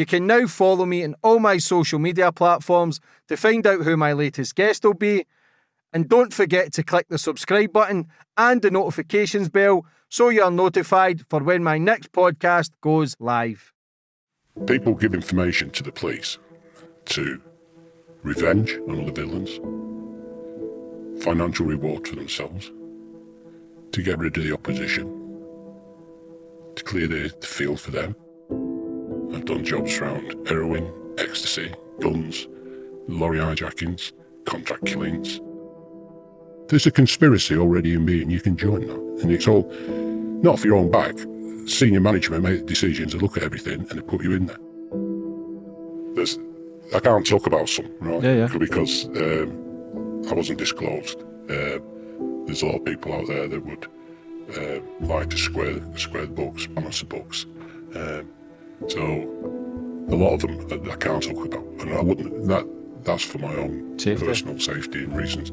You can now follow me on all my social media platforms to find out who my latest guest will be. And don't forget to click the subscribe button and the notifications bell so you're notified for when my next podcast goes live. People give information to the police to revenge on other villains, financial reward for themselves, to get rid of the opposition, to clear the field for them. I've done jobs around heroin, ecstasy, guns, lorry hijackings, contract killings. There's a conspiracy already in me and you can join that. And it's all, not for your own back, senior management make decisions and look at everything and they put you in there. There's, I can't talk about some, right? Yeah, yeah. Because um, I wasn't disclosed. Uh, there's a lot of people out there that would uh, like to square square the books, balance the books. Um, so a lot of them I, I can't talk about, and I wouldn't. That that's for my own Safety. personal safety reasons.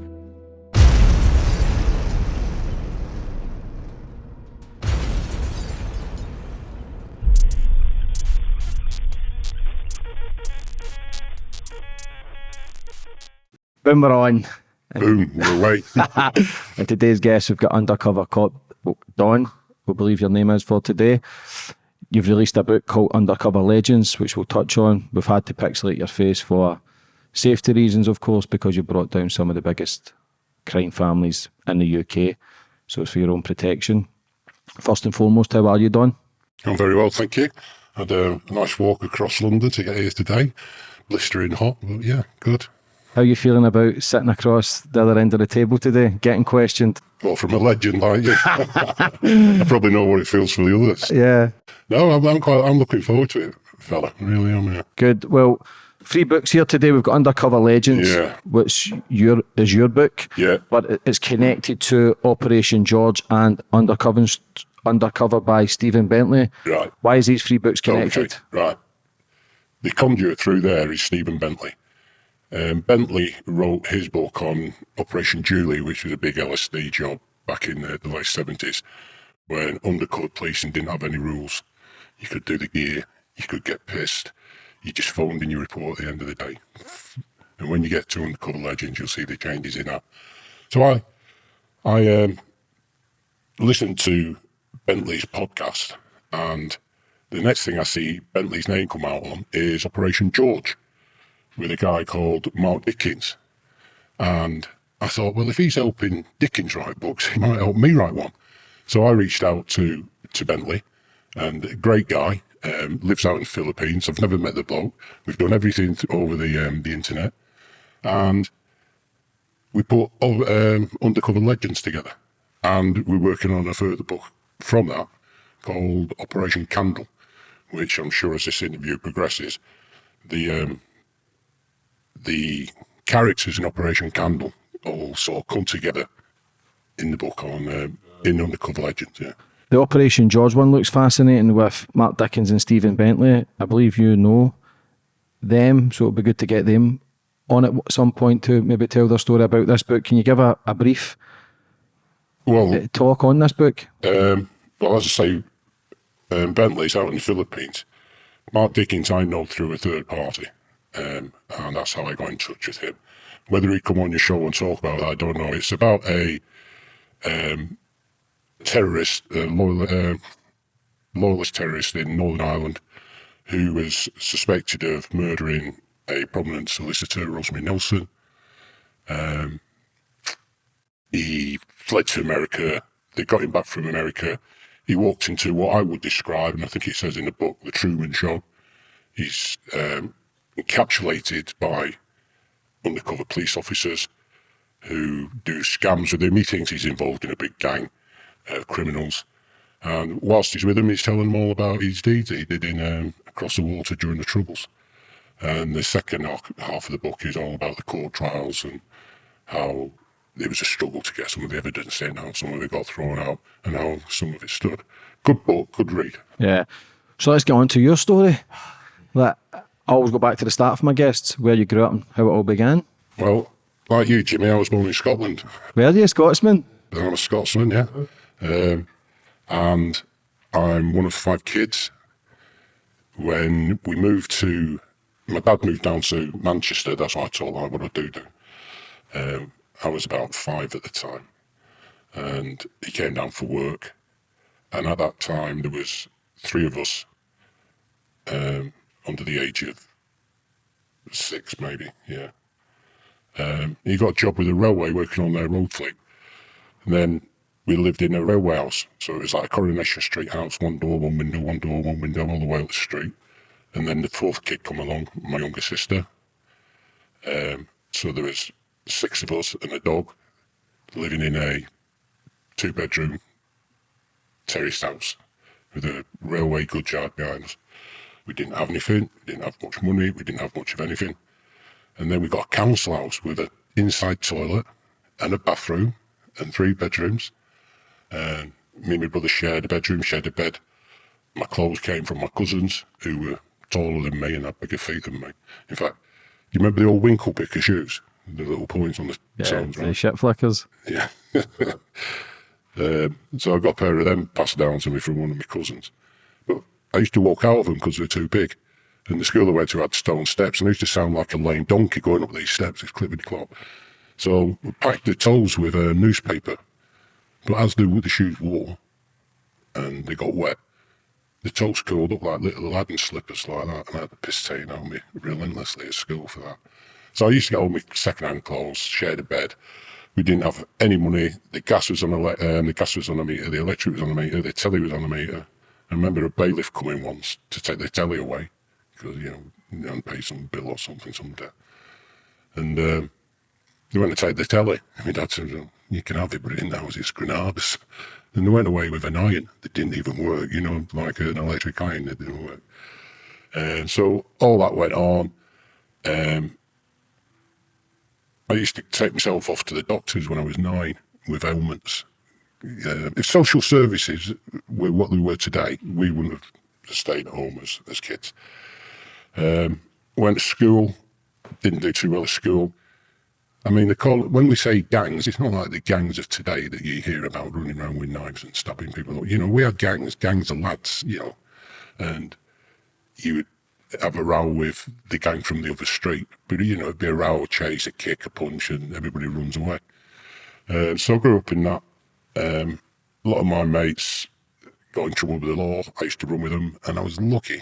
Boom, we're on. Boom, we're away. And today's guest, we've got undercover cop Don, we believe your name is for today. You've released a book called Undercover Legends, which we'll touch on. We've had to pixelate your face for safety reasons, of course, because you brought down some of the biggest crime families in the UK. So it's for your own protection. First and foremost, how are you, Don? I'm very well, thank you. Had a nice walk across London to get here today. Blistering hot, but yeah, good. How are you feeling about sitting across the other end of the table today, getting questioned? Well, from a legend like you, I probably know what it feels for the others. Yeah. No, I'm, I'm quite. I'm looking forward to it, fella. Really am. Yeah. Good. Well, three books here today. We've got Undercover Legends, Yeah. which your is your book. Yeah. But it's connected to Operation George and Undercover Undercover by Stephen Bentley. Right. Why is these three books connected? Okay, right. The conduit through there is Stephen Bentley. Um, Bentley wrote his book on Operation Julie, which was a big LSD job back in the, the late 70s, when undercover policing didn't have any rules. You could do the gear, you could get pissed, you just phoned in your report at the end of the day. And when you get to Undercover Legends, you'll see the changes in that. So I, I um, listened to Bentley's podcast, and the next thing I see Bentley's name come out on is Operation George with a guy called Mark Dickens. And I thought, well, if he's helping Dickens write books, he might help me write one. So I reached out to, to Bentley, and a great guy, um, lives out in the Philippines. I've never met the bloke. We've done everything th- over the um, the internet, and we put um, Undercover Legends together, and we're working on a further book from that called Operation Candle, which I'm sure as this interview progresses, the um, the characters in Operation Candle all sort of come together in the book on um, in Undercover Legends. Yeah. The Operation George one looks fascinating with Mark Dickens and Stephen Bentley. I believe you know them, so it'd be good to get them on at some point to maybe tell their story about this book. Can you give a, a brief Well, uh, talk on this book? Um, well, as I say, um, Bentley's out in the Philippines. Mark Dickens I know through a third party, um, and that's how I got in touch with him. Whether he'd come on your show and talk about that, I don't know. It's about a um, terrorist, uh, loyal, uh, loyalist terrorist in Northern Ireland who was suspected of murdering a prominent solicitor, Rosemary Nelson. Um, he fled to America. They got him back from America. He walked into what I would describe, and I think it says in the book, the Truman Show. He's um, encapsulated by undercover police officers who do scams with him. He thinks he's involved in a big gang of criminals. And whilst he's with them, he's telling them all about his deeds that he did in um, across the water during the Troubles. And the second half of the book is all about the court trials and how there was a struggle to get some of the evidence in, how some of it got thrown out, and how some of it stood. Good book, good read. Yeah. So let's get on to your story. Like, I always go back to the start for my guests, where you grew up and how it all began. Well, like you, Jimmy, I was born in Scotland. Where are you, a Scotsman? I'm a Scotsman, yeah. Um, and I'm one of five kids. when we moved to, my dad moved down to Manchester. That's what I told him what I do do. Um, I was about five at the time, and he came down for work. And at that time, there was three of us um, under the age of six, maybe. Yeah. Um, he got a job with the railway working on their road fleet. And then we lived in a railway house. So it was like a Coronation Street house, one door, one window, one door, one window, all the way up the street. And then the fourth kid come along, my younger sister. Um, so there was six of us and a dog living in a two bedroom terraced house with a railway goods yard behind us. We didn't have anything, we didn't have much money, we didn't have much of anything. And then we got a council house with an inside toilet and a bathroom and three bedrooms. And me and my brother shared a bedroom, shared a bed. My clothes came from my cousins who were taller than me and had bigger feet than me. In fact, you remember the old winkle picker shoes? The little points on the Yeah, soles, the right? shit flickers. Yeah. um, so I got a pair of them passed down to me from one of my cousins. But I used to walk out of them because they're too big. And the school I went to had stone steps, and I used to sound like a lame donkey going up these steps, it's clippity clop. So we packed the toes with a newspaper. But as the, the shoes wore and they got wet, the toes curled up like little Aladdin slippers like that, and I had the piss taken of me relentlessly at school for that. So I used to get all my second-hand clothes, shared a bed. We didn't have any money. The gas was on a um, the gas was on a meter. The electric was on a meter. The telly was on a meter. I remember a bailiff coming once to take the telly away because you know you hadn't some bill or something, some debt. And um, they went to take the telly. And my dad said, "Oh, "You can have it, but in the house it's Granadas." And they went away with an iron that didn't even work. You know, like an electric iron that didn't work. And so all that went on. Um, I used to take myself off to the doctors when I was nine with ailments. Uh, if social services were what they were today, we wouldn't have stayed at home as, as kids. Um, went to school, didn't do too well at school. I mean, they call it, when we say gangs, it's not like the gangs of today that you hear about running around with knives and stabbing people. You know, we had gangs, gangs of lads, you know, and you would have a row with the gang from the other street. But, you know, it'd be a row, a chase, a kick, a punch, and everybody runs away. Uh, so I grew up in that. Um, a lot of my mates got in trouble with the law. I used to run with them, and I was lucky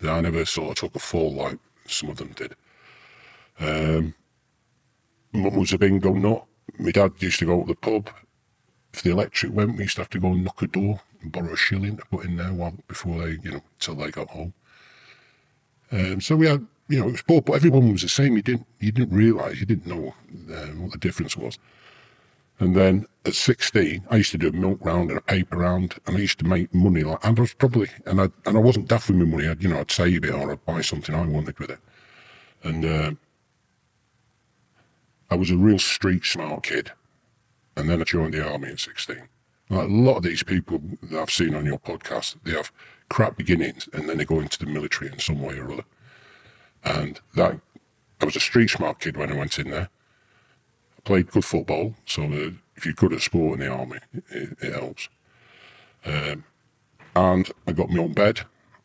that I never sort of took a fall like some of them did. Um, Mum was a bingo nut. My dad used to go to the pub. If the electric went, we used to have to go and knock a door and borrow a shilling to put in there while before they, you know, till they got home. Um, so we had, you know, it was both, but everyone was the same. You didn't, you didn't realise, you didn't know um, what the difference was. And then at 16, I used to do a milk round and a paper round, and I used to make money. Like, and I was probably, and I, and I wasn't daft with my money. I'd, you know, I'd save it or I'd buy something I wanted with it. And um, I was a real street smart kid. And then I joined the army at 16. Like a lot of these people that I've seen on your podcast, they have crap beginnings and then they go into the military in some way or other. And that, I was a street smart kid when I went in there. Played good football, so if you're good at sport in the army, it, it helps. Um, and I got my own bed.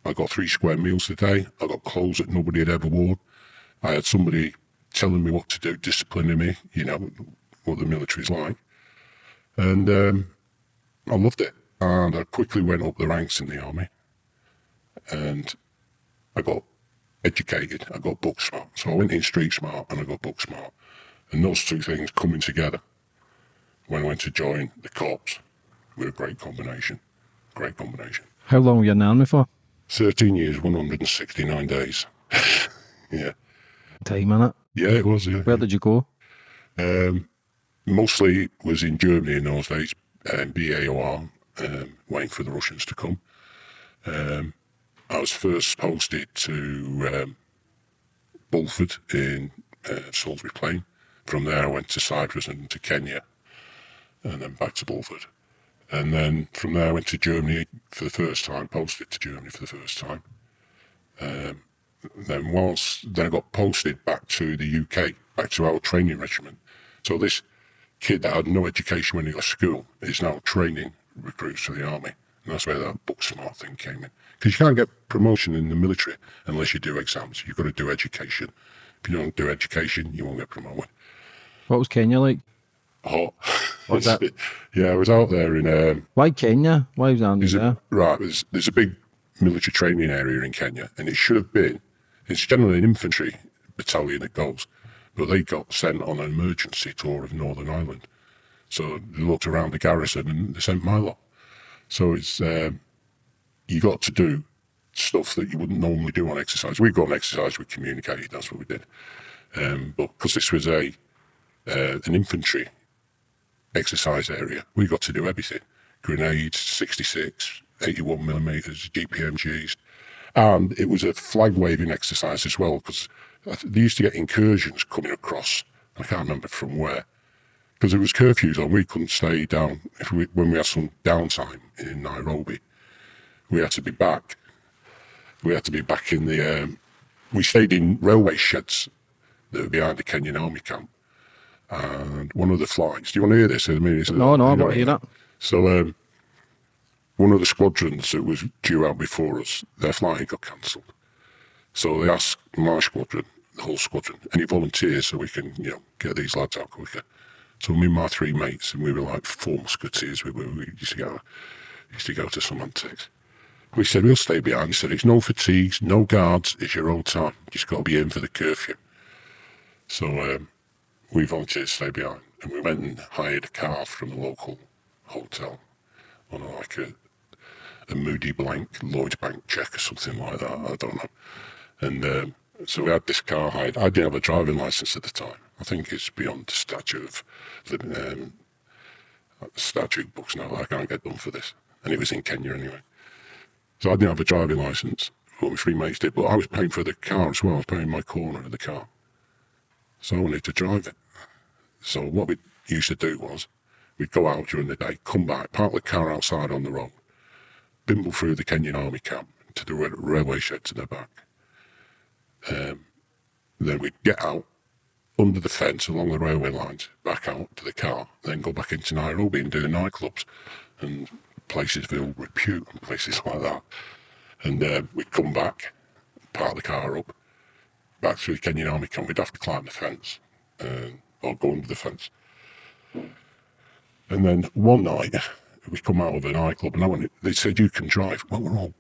I got three square meals a day. I got clothes that nobody had ever worn. I had somebody telling me what to do, disciplining me, you know, what the military's like. And um, I loved it. And I quickly went up the ranks in the army. And I got educated. I got book smart. So I went in street smart and I got book smart. And those two things coming together when I went to join the corps were a great combination. Great combination. How long were you in the army for? 13 years, 169 days. yeah. Time in it. Yeah, it was. Yeah. Where did you go? Um, mostly was in Germany in those days, um, BAOR, um, waiting for the Russians to come. Um, I was first posted to um, Bulford in uh, Salisbury Plain. From there, I went to Cyprus and to Kenya, and then back to Bulford. And then from there, I went to Germany for the first time, posted to Germany for the first time. Um, then whilst then I got posted back to the UK, back to our training regiment. So this kid that had no education when he left school is now training recruits for the army. And that's where that book smart thing came in. Because you can't get promotion in the military unless you do exams. You've got to do education. If you don't do education, you won't get promoted. What was Kenya like? Hot. What's that? yeah, I was out there in um, Why Kenya? Why was Andy there? a, right, there's, there's a big military training area in Kenya, and it should have been, it's generally an infantry battalion that goes, but they got sent on an emergency tour of Northern Ireland. So they looked around the garrison and they sent Milo. So it's, um, you got to do stuff that you wouldn't normally do on exercise. We go on exercise, we communicated, that's what we did. Um, but because this was a uh, an infantry exercise area. We got to do everything grenades, 66, 81 millimeters, GPMGs. And it was a flag waving exercise as well because they used to get incursions coming across. I can't remember from where. Because there was curfews on, we couldn't stay down. If we, when we had some downtime in Nairobi, we had to be back. We had to be back in the. Um, we stayed in railway sheds that were behind the Kenyan army camp and one of the flights. Do you want to hear this? I mean, No, no, I want to hear that. So, um, one of the squadrons that was due out before us, their flight got cancelled. So they asked my squadron, the whole squadron, any volunteers so we can, you know, get these lads out quicker. So me and my three mates, and we were like four musketeers. We, were, we used to go, used to go to some antics. We said we'll stay behind. He said it's no fatigues, no guards. It's your own time. You just got to be in for the curfew. So um, we volunteered to stay behind, and we went and hired a car from a local hotel on like a, a Moody blank Lloyd's Bank check or something like that. I don't know. And um, so we had this car hired. I didn't have a driving license at the time. I think it's beyond the statute of living, um, statute books now. I can't get done for this. And it was in Kenya anyway. So I didn't have a driving license. What my three mates did, but I was paying for the car as well. I was paying my corner of the car. So I wanted to drive it. So what we used to do was we'd go out during the day, come back, park the car outside on the road, bimble through the Kenyan army camp to the railway shed to the back. Um, then we'd get out under the fence along the railway lines, back out to the car, then go back into Nairobi and do the nightclubs and places of ill repute and places like that. And uh, we'd come back, park the car up, back through the Kenyan army camp. We'd have to climb the fence uh, or go under the fence. And then one night, we come out of a nightclub and I went, they said, you can drive. Well, we're all,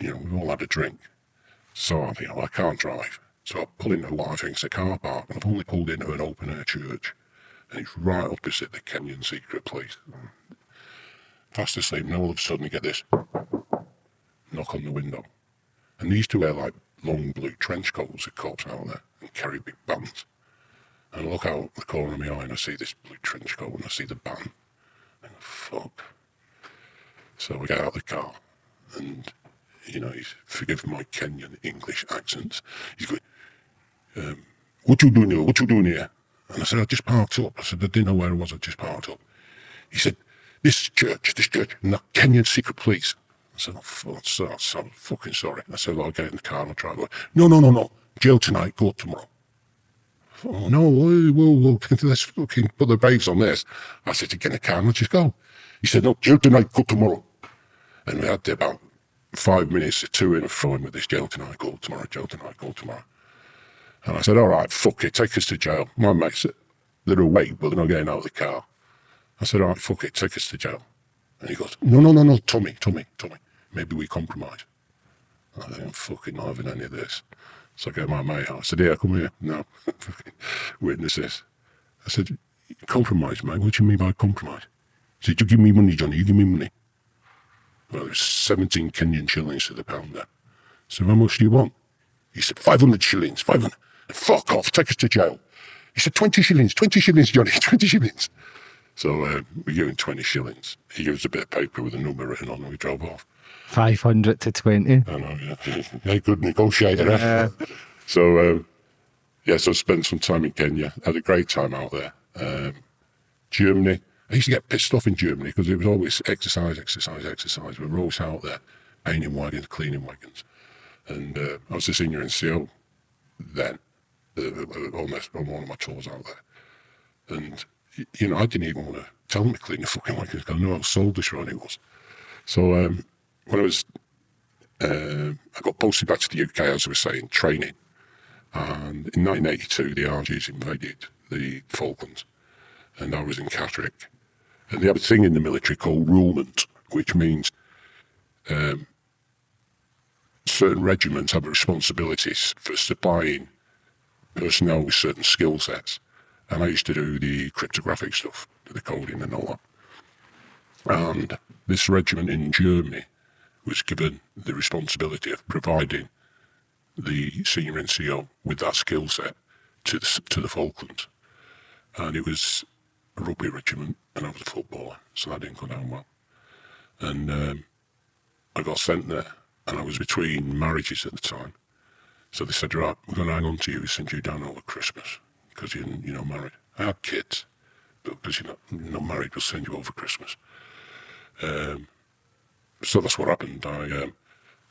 you know, we've all had a drink. So I think, oh, I can't drive. So I pull into what I think's a car park and I've only pulled into an open air church. And it's right opposite the Kenyan secret place. Fast asleep, and all of a sudden you get this knock on the window. And these two wear like long blue trench coats, the cops out there, and carry big bands. And I look out the corner of my eye and I see this blue trench coat and I see the band. And I go, fuck. So we get out of the car and, you know, he's, forgive my Kenyan English accents. He's going, um, what you doing here? What you doing here? And I said, I just parked up. I said, I didn't know where I was. I just parked up. He said, this church, this church, and the Kenyan secret police. I said, oh, so, so fucking sorry. I said, well, I'll get in the car and I'll drive away. No, no, no, no. Jail tonight, go tomorrow. Oh, no, whoa, whoa, whoa, let's fucking put the brakes on this. I said, to get in the car and let's just go. He said, no, jail tonight, go tomorrow. And we had about five minutes to two in a throwing with this jail tonight, go tomorrow, jail tonight, go tomorrow. And I said, all right, fuck it, take us to jail. My mates, they're awake, but they're not getting out of the car. I said, all right, fuck it, take us to jail. And he goes, no, no, no, no, Tommy, Tommy, Tommy, maybe we compromise. I think I'm fucking not having any of this. So I get my mate. I said, yeah, come here. No, witness this. I said, compromise, mate. What do you mean by compromise? He said, you give me money, Johnny, you give me money. Well, there's 17 Kenyan shillings to the pound there. So how much do you want? He said, 500 shillings, 500. Fuck off, take us to jail. He said, 20 shillings, 20 shillings, Johnny, 20 shillings. So uh, we gave him 20 shillings. He gives us a bit of paper with a number written on and we drove off. 500 to 20. I know, yeah. yeah good negotiator. eh? So, um, yeah, so I spent some time in Kenya. Had a great time out there. Um, Germany. I used to get pissed off in Germany because it was always exercise, exercise, exercise. We were always out there painting wagons, cleaning wagons. And uh, I was a senior NCO then uh, on, this, on one of my tours out there. And, you know, I didn't even want to tell them to clean the fucking wagons 'cause I knew how soul destroying it was. So um, when I was, uh, I got posted back to the UK, as I was saying, training. And in 1982, the Argies invaded the Falklands, and I was in Catterick. And they have a thing in the military called roulement, which means um, certain regiments have responsibilities for supplying personnel with certain skill sets. And I used to do the cryptographic stuff, the coding and all that. And this regiment in Germany was given the responsibility of providing the senior NCO with that skill set to the, to the Falklands. And it was a rugby regiment, and I was a footballer, so that didn't go down well. And um, I got sent there, and I was between marriages at the time. So they said, right, we're going to hang on to you, we send you down over Christmas, because you're, not married. I had kids, but because you're not, you're not married, we'll send you over Christmas. Um, so that's what happened. I, um,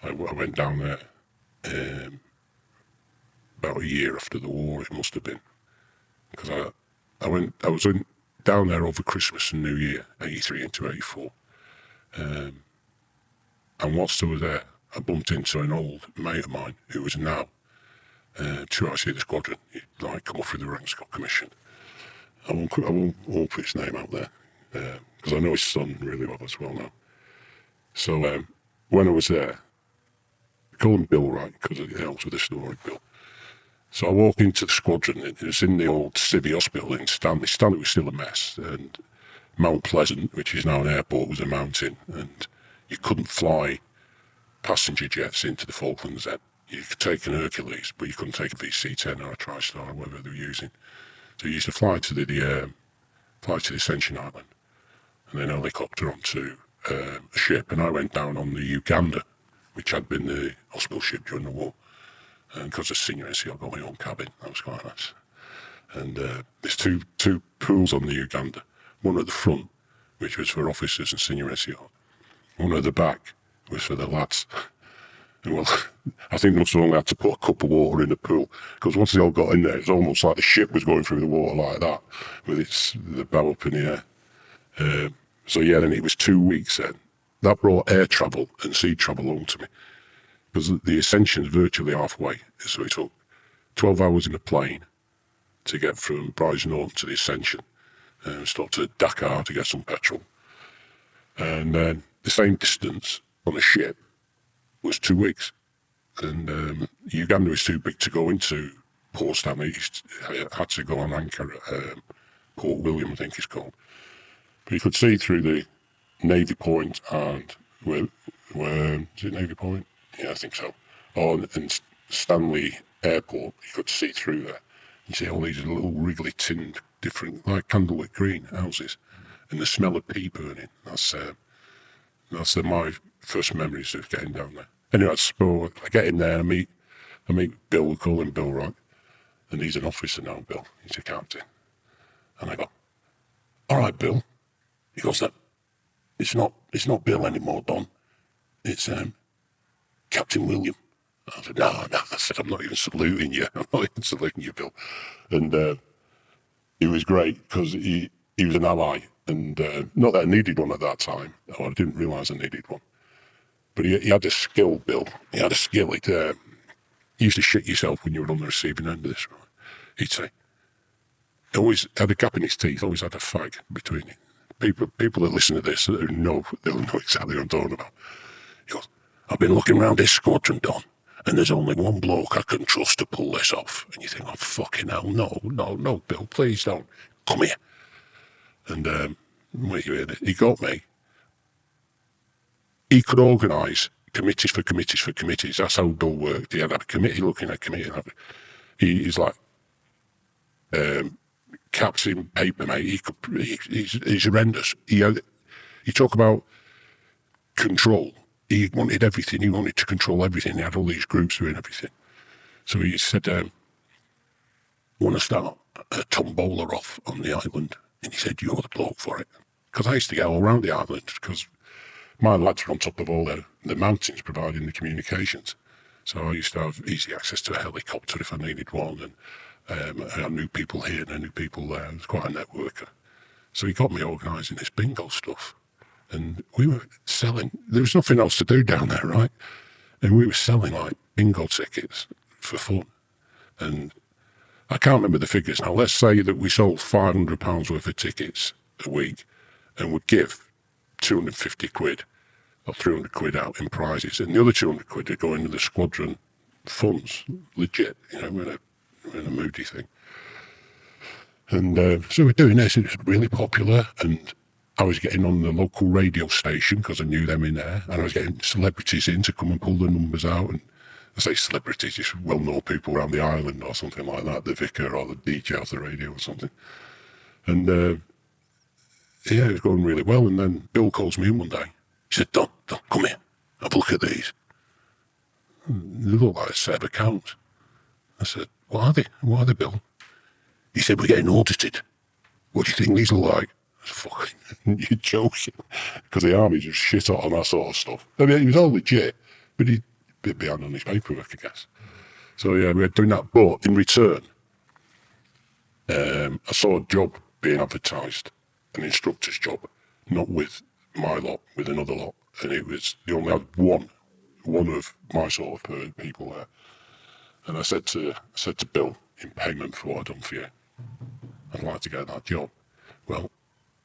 I, I, went down there um, about a year after the war, it must have been. Because I, I went, I was in, down there over Christmas and New Year, 83 into 84. Um, and whilst I was there, I bumped into an old mate of mine who was now uh, two see the squadron. He'd like come off through the ranks, got commissioned. I won't, I won't, won't put his name out there because uh, I know his son really well as well now. So um, when I was there, I call him Bill Wright because it helps with the story, Bill. So I walk into the squadron. It was in the old Civvy Hospital in Stanley. Stanley was still a mess, and Mount Pleasant, which is now an airport, was a mountain, and you couldn't fly passenger jets into the Falklands then. You could take an Hercules, but you couldn't take a VC-10 or a TriStar or whatever they were using. So you used to fly to the, the um, fly to the Ascension Island, and then helicopter onto um, a ship. And I went down on the Uganda, which had been the hospital ship during the war. And because of senior NCO, I got my own cabin. That was quite nice. And uh, there's two two pools on the Uganda. One at the front, which was for officers and senior NCO. One at the back was for the lads. And well, I think they must have only had to put a cup of water in the pool because once they all got in there, it's almost like the ship was going through the water like that with its the bow up in the air. Um, so yeah, then it was two weeks then. That brought air travel and sea travel home to me because the ascension's virtually halfway. So it took 12 hours in a plane to get from Brize Norton to the Ascension and uh, stop at Dakar to get some petrol. And then the same distance on a ship was two weeks. And um, Uganda was too big to go into Port Stanley. I had to go on anchor at um, Port William, I think it's called. But you could see through the Navy Point and where, where is it Navy Point? Yeah, I think so. On and Stanley Airport, you could see through there. You see all these little wriggly tinned, different, like candlewick green houses, and the smell of pea burning. That's uh, that's uh, my first memories of getting down there. Anyway, so I get in there, I meet, I meet Bill. We call him Bill Wright, and he's an officer now. Bill, he's a captain, and I go, "All right, Bill." He goes, "That it's not, it's not Bill anymore, Don. It's um, Captain William. I said, no, no, I said, I'm not even saluting you. I'm not even saluting you, Bill. And uh, he was great because he, he was an ally. And uh, not that I needed one at that time, or I didn't realise I needed one. But he, he, had a skill, Bill. He had a skill. It, uh, he used to shit yourself when you were on the receiving end of this. He'd say, always had a gap in his teeth, always had a fag between it. People, people that listen to this know, they'll know exactly what I'm talking about. He goes, I've been looking around this squadron, Don, and there's only one bloke I can trust to pull this off. And you think, oh, fucking hell, no, no, no, Bill, please don't. Come here. And um, wait, he got me. He could organise committees for committees for committees. That's how Bill worked. He had a committee looking at a committee. He, he's like um, captain paper, mate. He he, he's, he's horrendous. He, had, you talk about control he wanted everything. He wanted to control everything. He had all these groups doing everything. So he said, um, want to start a tombola off on the island? And he said, you're the bloke for it. Because I used to get all around the island because my lads were on top of all the, the mountains providing the communications. So I used to have easy access to a helicopter if I needed one. And um, I knew people here and I knew people there. I was quite a networker. So he got me organising this bingo stuff. And we were selling. There was nothing else to do down there, right? And we were selling like bingo tickets for fun. And I can't remember the figures now. Let's say that we sold £500 worth of tickets a week and would give 250 quid or 300 quid out in prizes. And the other 200 quid would go into the squadron funds, legit, you know, in a, moody thing. And uh, so we're doing this. It was really popular. And I was getting on the local radio station because I knew them in there. And I was getting celebrities in to come and pull the numbers out. And I say celebrities, just well-known people around the island or something like that, the vicar or the DJ off the radio or something. And uh, yeah, it was going really well. And then Bill calls me in one day. He said, Don, Don, come here. Have a look at these. They look like a set of accounts. I said, what are they? What are they, Bill? He said, we're getting audited. What do you think these look like? Fucking, you're joking. Because the army just shit on that sort of stuff. I mean, he was all legit, but he bit behind on his paperwork, I guess. So yeah, we were doing that. But in return, um, I saw a job being advertised, an instructor's job, not with my lot, with another lot, and it was they only had one, one of my sort of people there. And I said to I said to Bill in payment for what I'd done for you, I'd like to get that job. Well,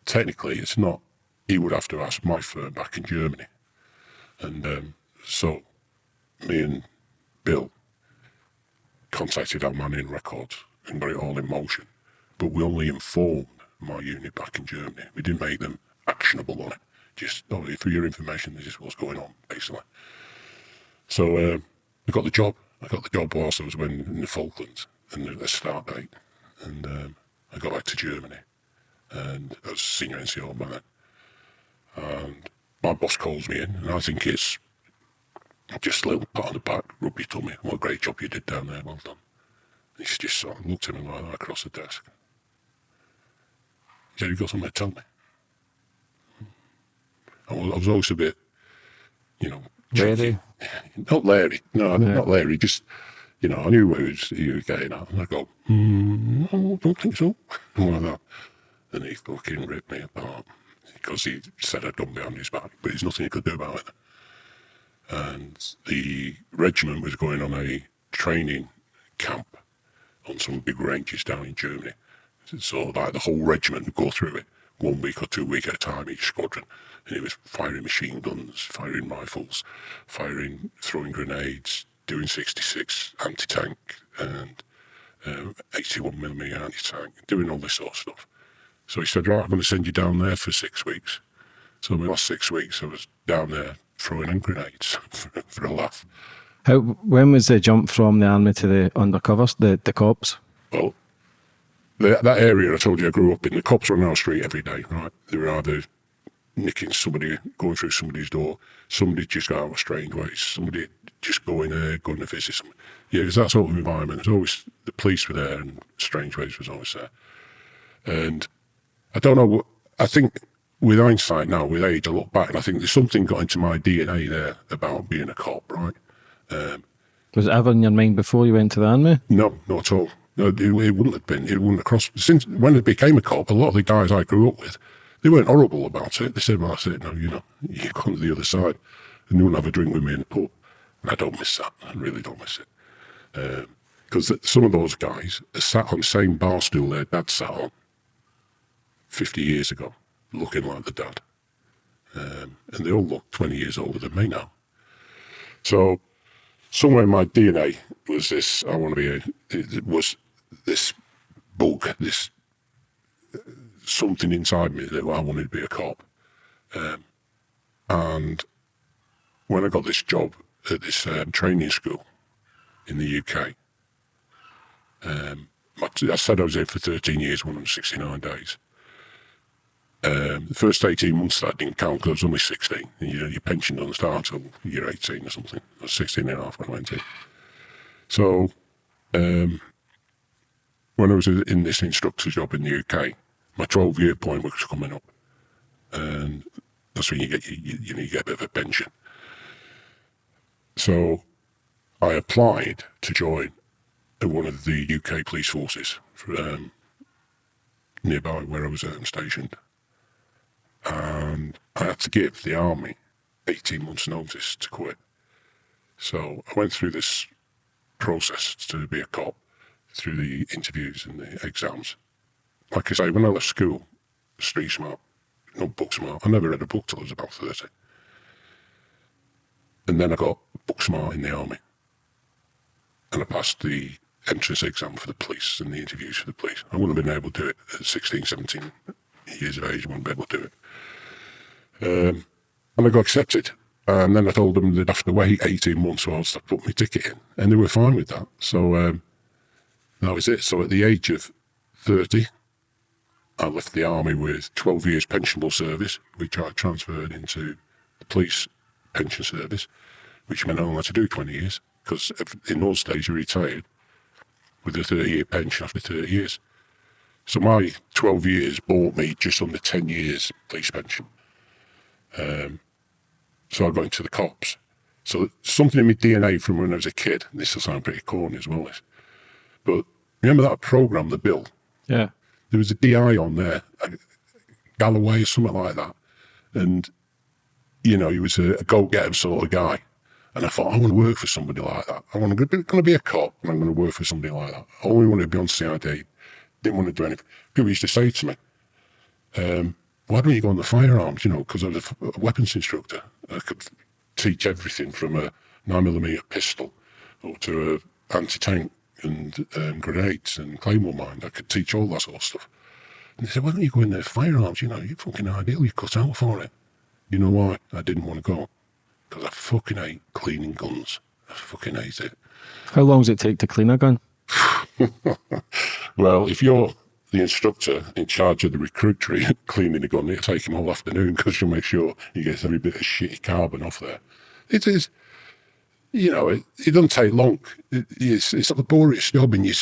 technically, it's not. He would have to ask my firm back in Germany, and um, so me and Bill contacted our man in records and got it all in motion. But we only informed my unit back in Germany. We didn't make them actionable on it. Just, oh, for your information, this is what's going on, basically. So uh, I got the job. I got the job whilst I was when, in the Falklands and the, start date. And um, I got back to Germany. And I was senior NCO then. And my boss calls me in, and I think it's just a little pat on the back, rub your tummy. What a great job you did down there, well done. And he just sort of looked at me like that across the desk. He said, you got something to tell me? I was, always a bit, you know... Larry? Not Larry, no, yeah. not Larry, just, you know, I knew where he was, he was getting at. And I go, mm, no, don't think so. like that. And he fucking ripped me apart because he said I'd done behind his back, but there's nothing he could do about it and the regiment was going on a training camp on some big ranges down in Germany. So like the whole regiment would go through it one week or two weeks at a time, each squadron. And it was firing machine guns, firing rifles, firing, throwing grenades, doing 66 anti-tank and um, 81 millimeter anti-tank, doing all this sort of stuff. So he said, right, I'm going to send you down there for six weeks. So in the last six weeks, I was down there throwing in grenades for, for a laugh. How, when was the jump from the army to the undercovers, the, the cops? Well, the, that area I told you I grew up in, the cops were on our street every day, right? They were either nicking somebody, going through somebody's door, somebody just got out of Strangeways, somebody just going there, going to visit someone. Yeah, it's that sort of environment. There's always, the police were there and Strangeways was always there. And I don't know, what, I think with hindsight now, with age, I look back and I think there's something got into my DNA there about being a cop, right? Um, was it ever in your mind before you went to the army? No, not at all. No, it, it wouldn't have been. It wouldn't have crossed. Since when I became a cop, a lot of the guys I grew up with, they weren't horrible about it. They said, well, I said, no, you know, you come to the other side and you wouldn't have a drink with me in the pub. And I don't miss that. I really don't miss it. Because um, some of those guys sat on the same bar stool their dad sat on 50 years ago looking like the dad. Um, and they all look 20 years older than me now. So somewhere in my DNA was this, I want to be a, it was this bug, this something inside me that I wanted to be a cop. Um, and when I got this job at this um, training school in the UK, um, I said I was there for 13 years, 169 days. Um, the first 18 months that didn't count because I was only 16. And, you know, your pension doesn't start until you're 18 or something. I was 16 and a half when I went in. So, um, when I was in this instructor job in the UK, my 12 year point was coming up. And that's when you get, you, you, know, you get a bit of a pension. So I applied to join one of the UK police forces for, um, nearby where I was um, stationed and I had to give the army 18 months' notice to quit. So I went through this process to be a cop, through the interviews and the exams. Like I say, when I left school, street smart, not book smart. I never read a book till I was about 30. And then I got book smart in the army. And I passed the entrance exam for the police and the interviews for the police. I wouldn't have been able to do it at 16, 17 years of age. I wouldn't be able to do it. Um, and I got accepted. And then I told them they'd have to wait 18 months whilst I put my ticket in. And they were fine with that. So um, that was it. So at the age of 30, I left the army with 12 years pensionable service, which I transferred into the police pension service, which meant I only had to do 20 years because in those days you retired with a 30 year pension after 30 years. So my 12 years bought me just under 10 years police pension. Um, so I got into the cops. So something in my DNA from when I was a kid, this will sound pretty corny as well, but remember that program, The Bill? Yeah. There was a DI on there, Galloway or something like that. And, you know, he was a, a go-getter sort of guy. And I thought, I want to work for somebody like that. I want to be, going to be a cop and I'm going to work for somebody like that. I only wanted to be on CID. Didn't want to do anything. People used to say to me, um, why don't you go on the firearms? You know, because I was a weapons instructor. I could teach everything from a 9mm pistol or to a anti-tank and um, grenades and claymore mine. I could teach all that sort of stuff. And they said, why don't you go in there firearms? You know, you're fucking ideal. You cut out for it. You know why? I didn't want to go. Because I fucking hate cleaning guns. I fucking hate it. How long does it take to clean a gun? well, if you're the instructor in charge of the recruit tree cleaning the gun, it'll take him all afternoon because you'll make sure he gets every bit of shitty carbon off there. It is, you know, it, it doesn't take long. It, it's, it's the boringest job. And you,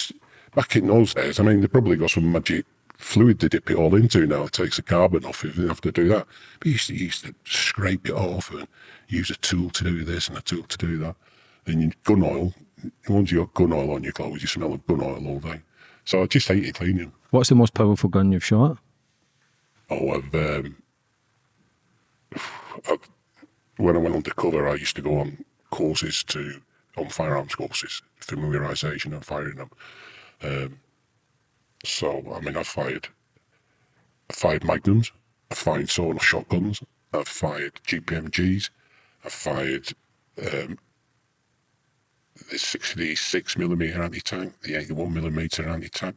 back in those days, I mean, they probably got some magic fluid to dip it all into now. It takes the carbon off if you have to do that. But you used to, you used to scrape it off and use a tool to do this and a tool to do that. And you, gun oil, once you got gun oil on your clothes, you smell of gun oil all day. So I just hate it cleaning. What's the most powerful gun you've shot? Oh, I've, um, I've, when I went undercover, I used to go on courses to, on firearms courses, familiarisation and firing them. Um, so, I mean, I've fired, I've fired magnums, I've fired sawn shotguns, I've fired GPMGs, I've fired um, the 66 millimeter anti-tank, the 81 millimeter anti-tank.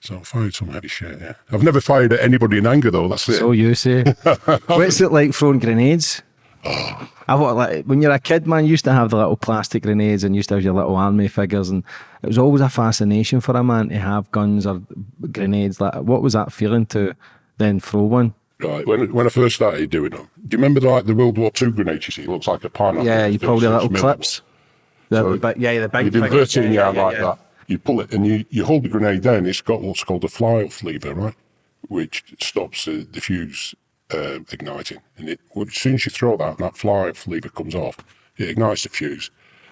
So I fired some heavy shit, yeah. I've never fired at anybody in anger though, that's it. So you say. What's it like throwing grenades? I thought, like, when you're a kid, man, you used to have the little plastic grenades and used to have your little army figures, and it was always a fascination for a man to have guns or grenades. Like, what was that feeling to then throw one? Right, when when I first started doing them, do you remember the, like the World War II grenades you see? It looks like a pineapple. Yeah, you probably little clips. The, So but yeah, the big You'd invert it in your hand yeah, like yeah. that. You pull it and you, you hold the grenade down. It's got what's called a fly-off lever, right? Which stops the, the fuse um, igniting. And it, as soon as you throw that, that fly-off lever comes off, it ignites the fuse.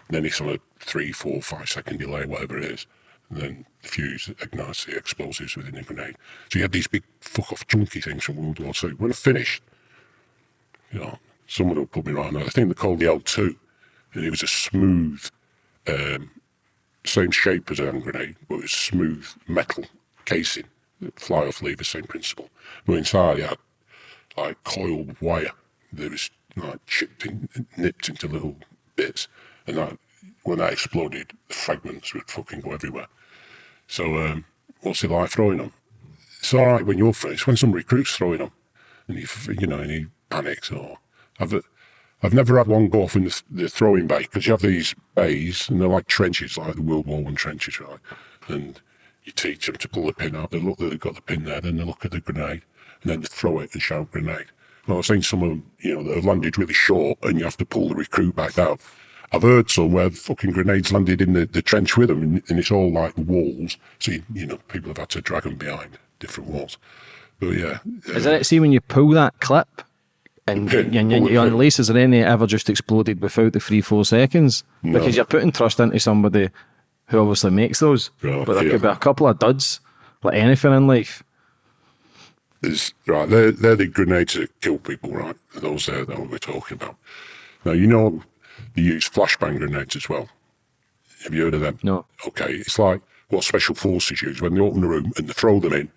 Then it's on a three, four, five second delay, whatever it is. And then the fuse ignites the explosives within the grenade. So you had these big fuck-off chunky things from World War II. When I finished, you know, someone will put me right now. I think they're called the L2. And it was a smooth, um, same shape as a hand grenade, but it was smooth metal casing. Fly off lever, same principle. But inside, it had like coiled wire that was like chipped in, nipped into little bits. And that, when that exploded, the fragments would fucking go everywhere. So, um, what's it like throwing them? It's all right when you're first. When some recruits throwing them, and he, you know, and he panics or I've I've never had one go off in the, the throwing bay because you have these bays and they're like trenches, like the World War One trenches, right? And you teach them to pull the pin out. They look they've got the pin there, then they look at the grenade, and then throw it and shout grenade. Well, I've seen some of them, you know, that have landed really short, and you have to pull the recruit back out. I've heard some where the fucking grenades landed in the, the trench with them, and, and it's all like walls. So you, you know, people have had to drag them behind different walls. But yeah, Is uh, it, see, when you pull that clip and, Pin, and, pull you, it you pin. unlace, is there any ever just exploded without the three, four seconds? Because you're putting trust into somebody who obviously makes those. Right, but there yeah. could be a couple of duds, like anything in life. There's, right, they're, they're the grenades that kill people, right? Those there that we're talking about. Now, you know, they use flashbang grenades as well. Have you heard of them? No. Okay, it's like what special forces use when they open the room and they throw them in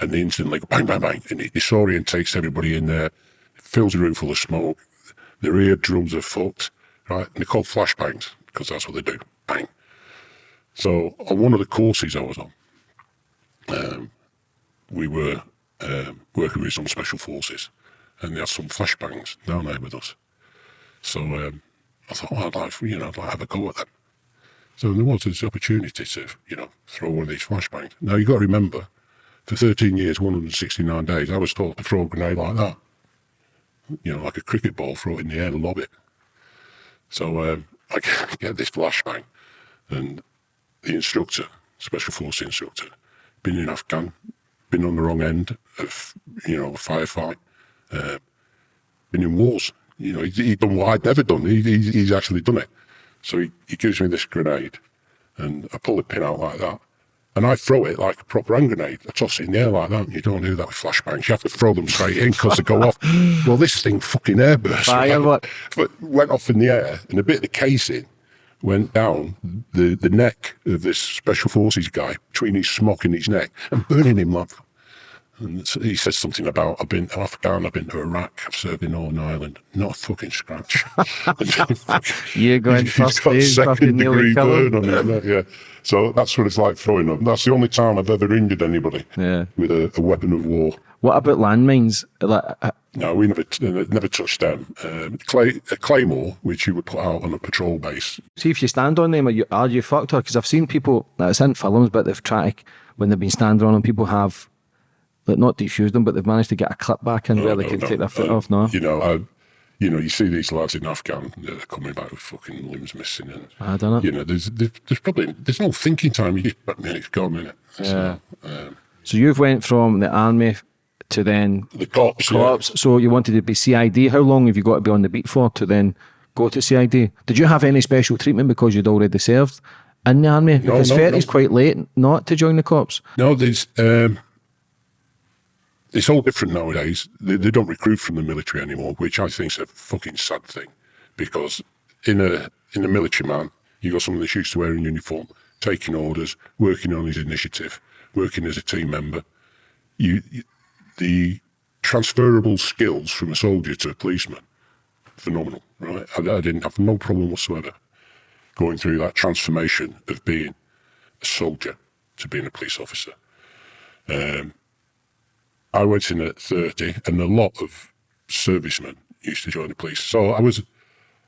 and they instantly go bang, bang, bang, and it disorientates everybody in there, fills the room full of smoke, their eardrums are fucked, right? And they're called flashbangs because that's what they do. Bang. So on one of the courses I was on, um, we were um, working with some special forces and they had some flashbangs down there with us. So um, I thought, well, I'd like, you know, I'd like to have a go at them. So there was this opportunity to, you know, throw one of these flashbangs. Now you've got to remember, for 13 years, 169 days, I was taught to throw a grenade like that. You know, like a cricket ball, throw it in the air and lob it. So um, I get this flashbang, and the instructor, special force instructor, been in Afghan, been on the wrong end of, you know, a firefight, uh, been in wars. You know, he's, he's done what I'd never done. He, he's, he's actually done it. So he, he gives me this grenade, and I pull the pin out like that, and I throw it like a proper hand grenade. I toss it in the air like that. You don't do that with flashbangs. You have to throw them straight in because they go off. Well, this thing fucking airburst. What? But went off in the air, and a bit of the casing went down the, the neck of this special forces guy between his smock and his neck and burning him like. And he says something about I've been to Afghan, I've been to Iraq, I've served in Northern Ireland. Not a fucking scratch. You're going He's first got second degree burn on it. Yeah. So that's what it's like throwing them. That's the only time I've ever injured anybody Yeah. with a, a weapon of war. What about landmines? Like, uh, No, we never never touched them. Um, clay, a claymore, which you would put out on a patrol base. see if you stand on them, are you, are you fucked? Because I've seen people, it's in films, but they've tried, when they've been standing on them, people have, like, not defused them, but they've managed to get a clip back in where they No, can no, take their foot uh, off, no? You know, I, you know, you see these lads in Afghan, they're coming back with fucking limbs missing, and I don't know. you know, there's there's, there's probably there's no thinking time. You just, I mean, it's gone, innit? Yeah. So, um, So you've went from the army to then the cops, yeah. cops. So you wanted to be CID. How long have you got to be on the beat for to then go to CID? Did you have any special treatment because you'd already served in the army? Because no, 30 is no. quite late not to join the cops. No, there's um, it's all different nowadays. They, they don't recruit from the military anymore, which I think is a fucking sad thing, because in a in a military man, you got someone that's used to wearing uniform, taking orders, working on his initiative, working as a team member. You, you the transferable skills from a soldier to a policeman, phenomenal, right? I, I didn't have no problem whatsoever going through that transformation of being a soldier to being a police officer. Um, I went in at 30, and a lot of servicemen used to join the police. So I was,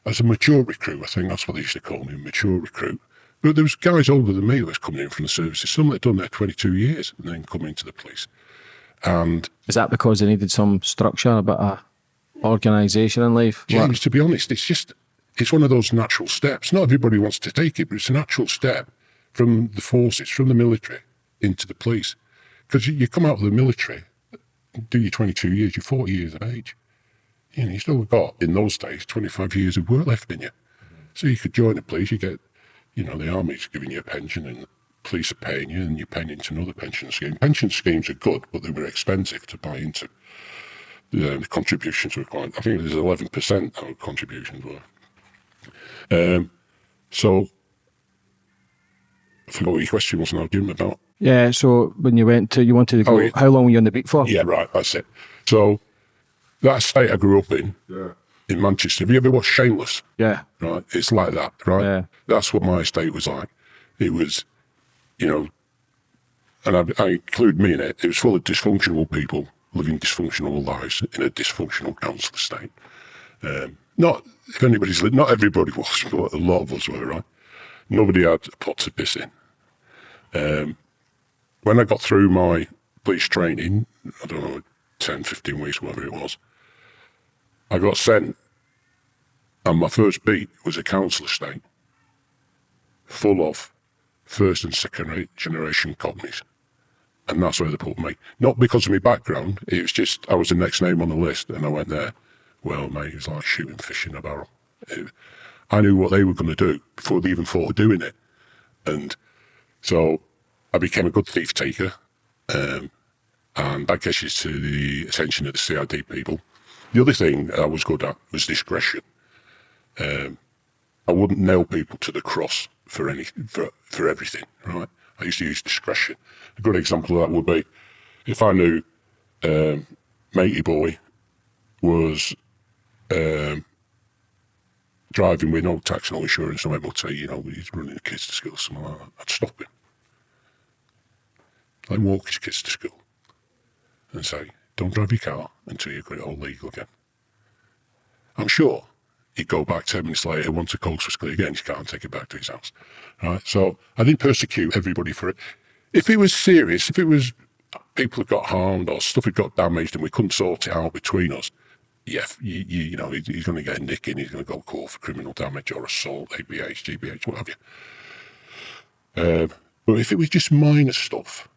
as a mature recruit, I think that's what they used to call me, a mature recruit. But there was guys older than me that was coming in from the services. Some that had done there 22 years and then coming into the police. And Is that because they needed some structure, a bit of organisation in life? What- James, to be honest, it's just it's one of those natural steps. Not everybody wants to take it, but it's a natural step from the forces, from the military into the police. Because you, you come out of the military, do your 22 years, you're 40 years of age. You know, you still got, in those days, 25 years of work left in you. So you could join the police, you get, you know, the army's giving you a pension and police are paying you and you're paying into another pension scheme. Pension schemes are good, but they were expensive to buy into. The, the contributions were quite, I think it was 11% our contributions were. Um, so, I forgot what your question was now, Jim, about. Yeah, so when you went to, you wanted to go, Oh, yeah. how long were you on the beat for? Yeah, right, that's it. So, that state I grew up in, yeah in Manchester, have you ever watched Shameless? Yeah. right? It's like that, right? Yeah. That's what my estate was like. It was, you know, and I, I include me in it. It was full of dysfunctional people living dysfunctional lives in a dysfunctional council estate. Um, not if anybody's not everybody was, but a lot of us were, right? Nobody had a pot to piss in. Um, when I got through my police training, I don't know, 10, 15 weeks, whatever it was, I got sent and my first beat was a council estate full of first and second generation cockneys. And that's where they put me. Not because of my background, it was just I was the next name on the list and I went there. Well, mate, it was like shooting fish in a barrel. It- I knew what they were going to do before they even thought of doing it. And so I became a good thief taker. Um, and that gets you to the attention of the CID people. The other thing I was good at was discretion. Um, I wouldn't nail people to the cross for any for, for everything, right? I used to use discretion. A good example of that would be if I knew um, matey boy was um, driving with no tax, no insurance, no MOT, you know, he's running the kids to school, something like that, I'd stop him. I'd walk his kids to school and say, don't drive your car until you've got it all legal again. I'm sure he'd go back 10 minutes later, once the coast was clear again, he can't take it back to his house. Right? So I didn't persecute everybody for it. If it was serious, if it was people had got harmed or stuff had got damaged and we couldn't sort it out between us, yeah, you, you, you know, he's going to get a nick in, he's going to go court for criminal damage or assault, ABH, GBH, what have you. Um, but if it was just minor stuff,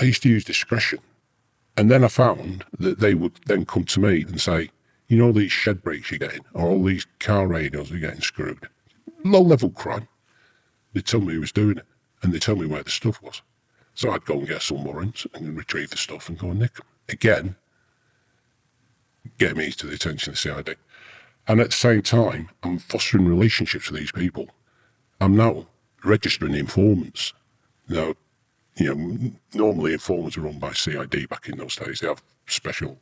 I used to use discretion. And then I found that they would then come to me and say, you know, these shed brakes you're getting, or all these car radios are getting screwed. Low level crime. They tell me who was doing it, and they tell me where the stuff was. So I'd go and get some warrants and retrieve the stuff and go and nick them. Again, get me to the attention of the CID. And at the same time, I'm fostering relationships with these people. I'm now registering informants. Now, you know, normally informants are run by CID back in those days. They have special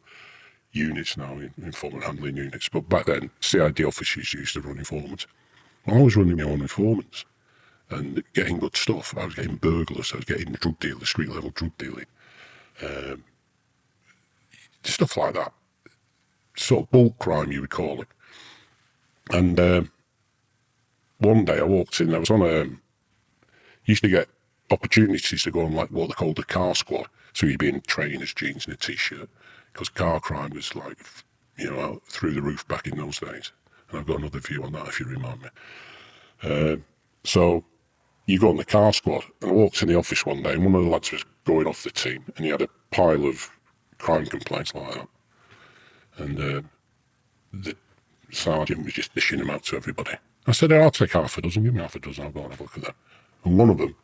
units now, in informant handling units. But back then, CID officers used to run informants. I was running my own informants and getting good stuff. I was getting burglars, I was getting drug dealers, street level drug dealing, um, stuff like that. Sort of bulk crime, you would call it. And um, one day I walked in, I was on a, used to get opportunities to go on like what they called the car squad. So you'd be in trainers, jeans, and a t-shirt because car crime was like, you know, through the roof back in those days. And I've got another view on that if you remind me. Uh, so you go on the car squad, and I walked in the office one day, and one of the lads was going off the team, and he had a pile of crime complaints like that. And uh, the sergeant was just dishing them out to everybody. I said, I'll take half a dozen, give me half a dozen, I'll go and have a look at them. And one of them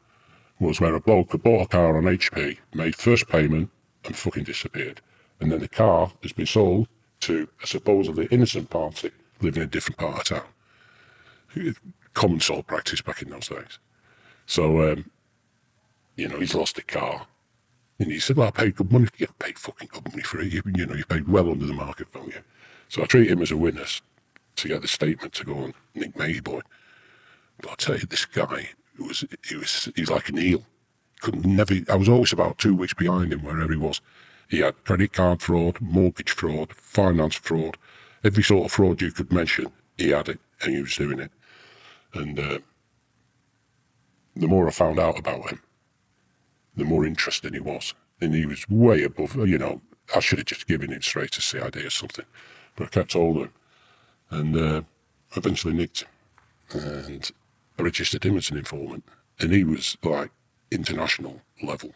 was where a bloke had bought a car on HP, made first payment, and fucking disappeared. And then the car has been sold to a supposedly innocent party living in a different part of town. Common sort practice back in those days. So, um, you know, he's lost the car. And he said, well, I paid good money. You paid fucking good money for it. You, you know, you paid well under the market value. So I treat him as a witness to get the statement to go on Nick Mayboy. But I tell you, this guy was, he was, he was like an eel. Couldn't never, I was always about two weeks behind him wherever he was. He had credit card fraud, mortgage fraud, finance fraud, every sort of fraud you could mention. He had it, and he was doing it. And uh, the more I found out about him, the more interesting he was. And he was way above, you know, I should have just given him straight to CID or something. But I kept hold of him and uh, eventually nicked him. And I registered him as an informant. And he was like international level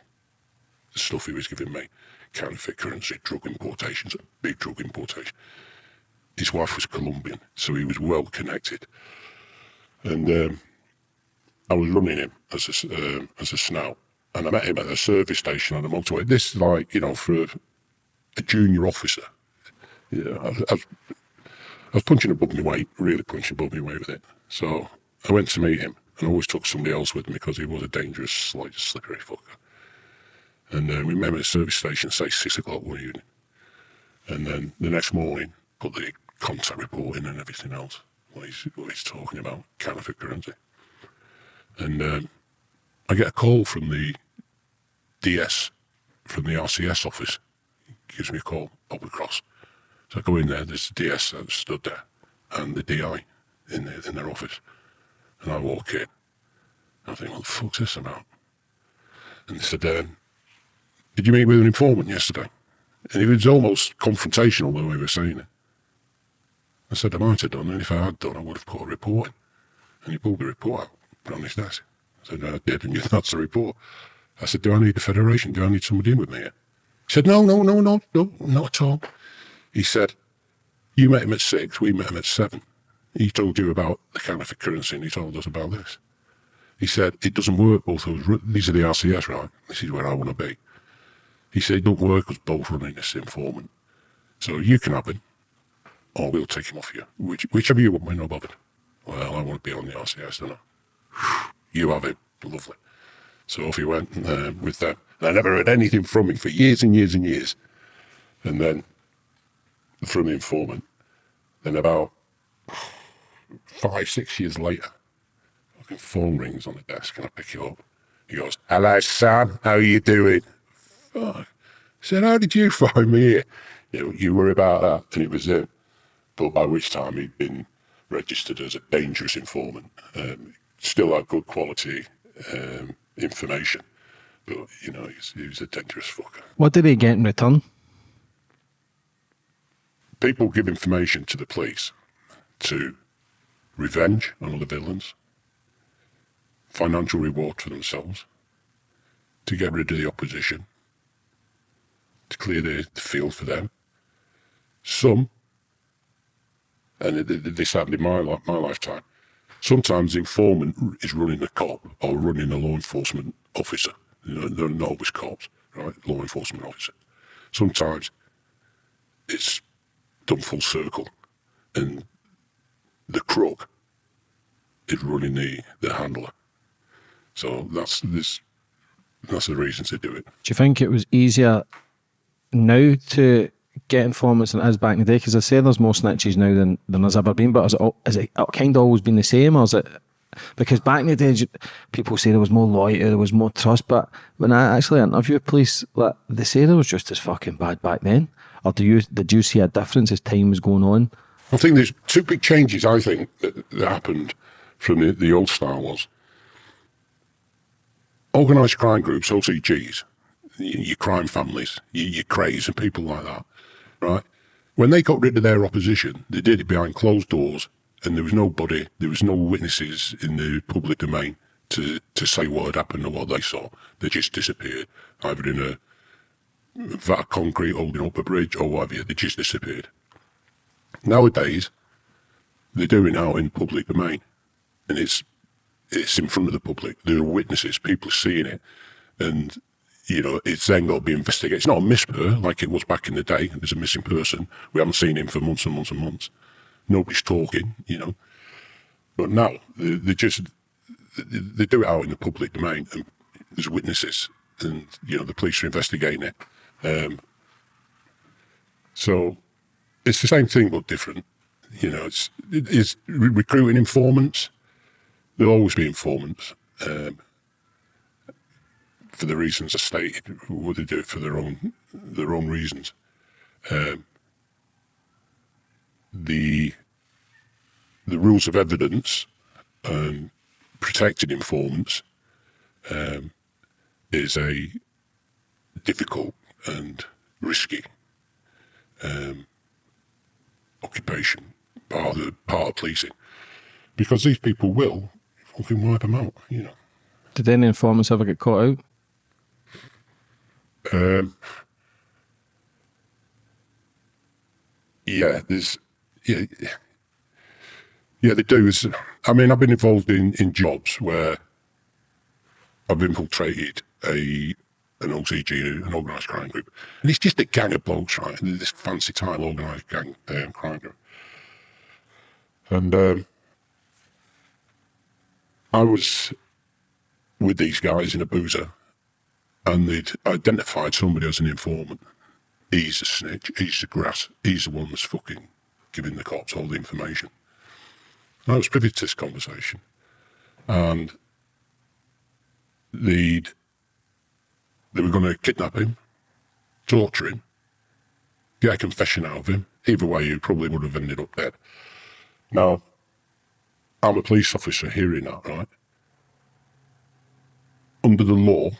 the stuff he was giving me counterfeit currency, drug importations, big drug importation. His wife was Colombian, so he was well connected. And um, I was running him as a, uh, as a snout, and I met him at a service station on the motorway. This is like, you know, for a, a junior officer. Yeah, I, I, was, I was punching above my weight, really punching above my weight with it. So I went to meet him, and I always took somebody else with me because he was a dangerous, slight, slippery fucker. And uh, we met at the service station, say six o'clock one evening. And then the next morning, put the contact report in and everything else, what he's, what he's talking about, counterfeit currency. And um, I get a call from the DS, from the RCS office. He gives me a call, Bobby Cross. So I go in there, there's the DS that stood there, and the DI in, the, in their office. And I walk in. I think, what the fuck's this about? And they said, um, did you meet with an informant yesterday? And it was almost confrontational the way we were saying it. I said I might have done, and if I had done, I would have put a report. And he pulled the report out, put on his desk. I said, I did, and that's the report. I said, do I need a federation? Do I need somebody in with me here? He said, no, no, no, no, no, not at all. He said, you met him at six, we met him at seven. He told you about the counterfeit currency, and he told us about this. He said, it doesn't work, both of us. These are the RCS, right? This is where I want to be. He said, don't work us both running this informant. So you can have him, or we'll take him off you. Which, whichever you want, we're not bothered. Well, I want to be on the RCS, don't I? You have it. Lovely. So off he went uh, with them. And I never heard anything from him for years and years and years. And then from the informant, then about five, six years later, fucking phone rings on the desk and I pick it up. He goes, Hello, son. How are you doing? Fuck. I said, How did you find me here? You, know, you worry about that. And it was him. But by which time he'd been registered as a dangerous informant. Um, still had good quality um, information. But, you know, he was a dangerous fucker. What did he get in return? People give information to the police to revenge on other villains, financial reward for themselves, to get rid of the opposition, to clear the, the field for them. Some, and this happened in my, my lifetime, sometimes the informant is running a cop or running a law enforcement officer. You know, they're not always cops, right? Law enforcement officer. Sometimes it's done full circle and the crook is running the, the handler. So that's this that's the reason to do it. Do you think it was easier now to get informants than it is back in the day? Because I say there's more snitches now than, than there's ever been, but has it, it kind of always been the same, or is it? Because back in the day, people say there was more loyalty, there was more trust, but when I actually interview police, like, they say there was just as fucking bad back then. Or do you did you see a difference as time was going on? I think there's two big changes. I think that, that happened from the, the old style was organised crime groups, OCGs, your crime families, your, your Krays and people like that, right? When they got rid of their opposition, they did it behind closed doors and there was nobody, there was no witnesses in the public domain to, to say what had happened or what they saw. They just disappeared, either in a vat of concrete holding up a bridge or whatever, they just disappeared. Nowadays, they're doing out in public domain and it's it's in front of the public. There are witnesses, people are seeing it, and you know it's then got to be investigated. It's not a misper like it was back in the day. There's a missing person. We haven't seen him for months and months and months. Nobody's talking, you know. But now they, they just they do it out in the public domain, and there's witnesses, and you know the police are investigating it. Um, so it's the same thing but different. You know, it's it's recruiting informants There'll always be informants um, for the reasons I stated. Would they do it for their own their own reasons? Um, the the rules of evidence and protecting informants um, is a difficult and risky um, occupation part of the part of policing because these people will fucking wipe them out, you know. Did any informants ever get caught out? Um, yeah, there's, yeah, yeah, they do. It's, I mean, I've been involved in, in jobs where I've infiltrated a an OCG, an organised crime group, and it's just a gang of blokes, right? This fancy time organised gang um, crime group, and um, I was with these guys in a boozer and they'd identified somebody as an informant. He's a snitch, he's the grass, he's the one that's fucking giving the cops all the information. I was privy to this conversation. And they'd, they were going to kidnap him, torture him, get a confession out of him. Either way, he probably would have ended up dead. Now, I'm a police officer hearing that, right? Under the law,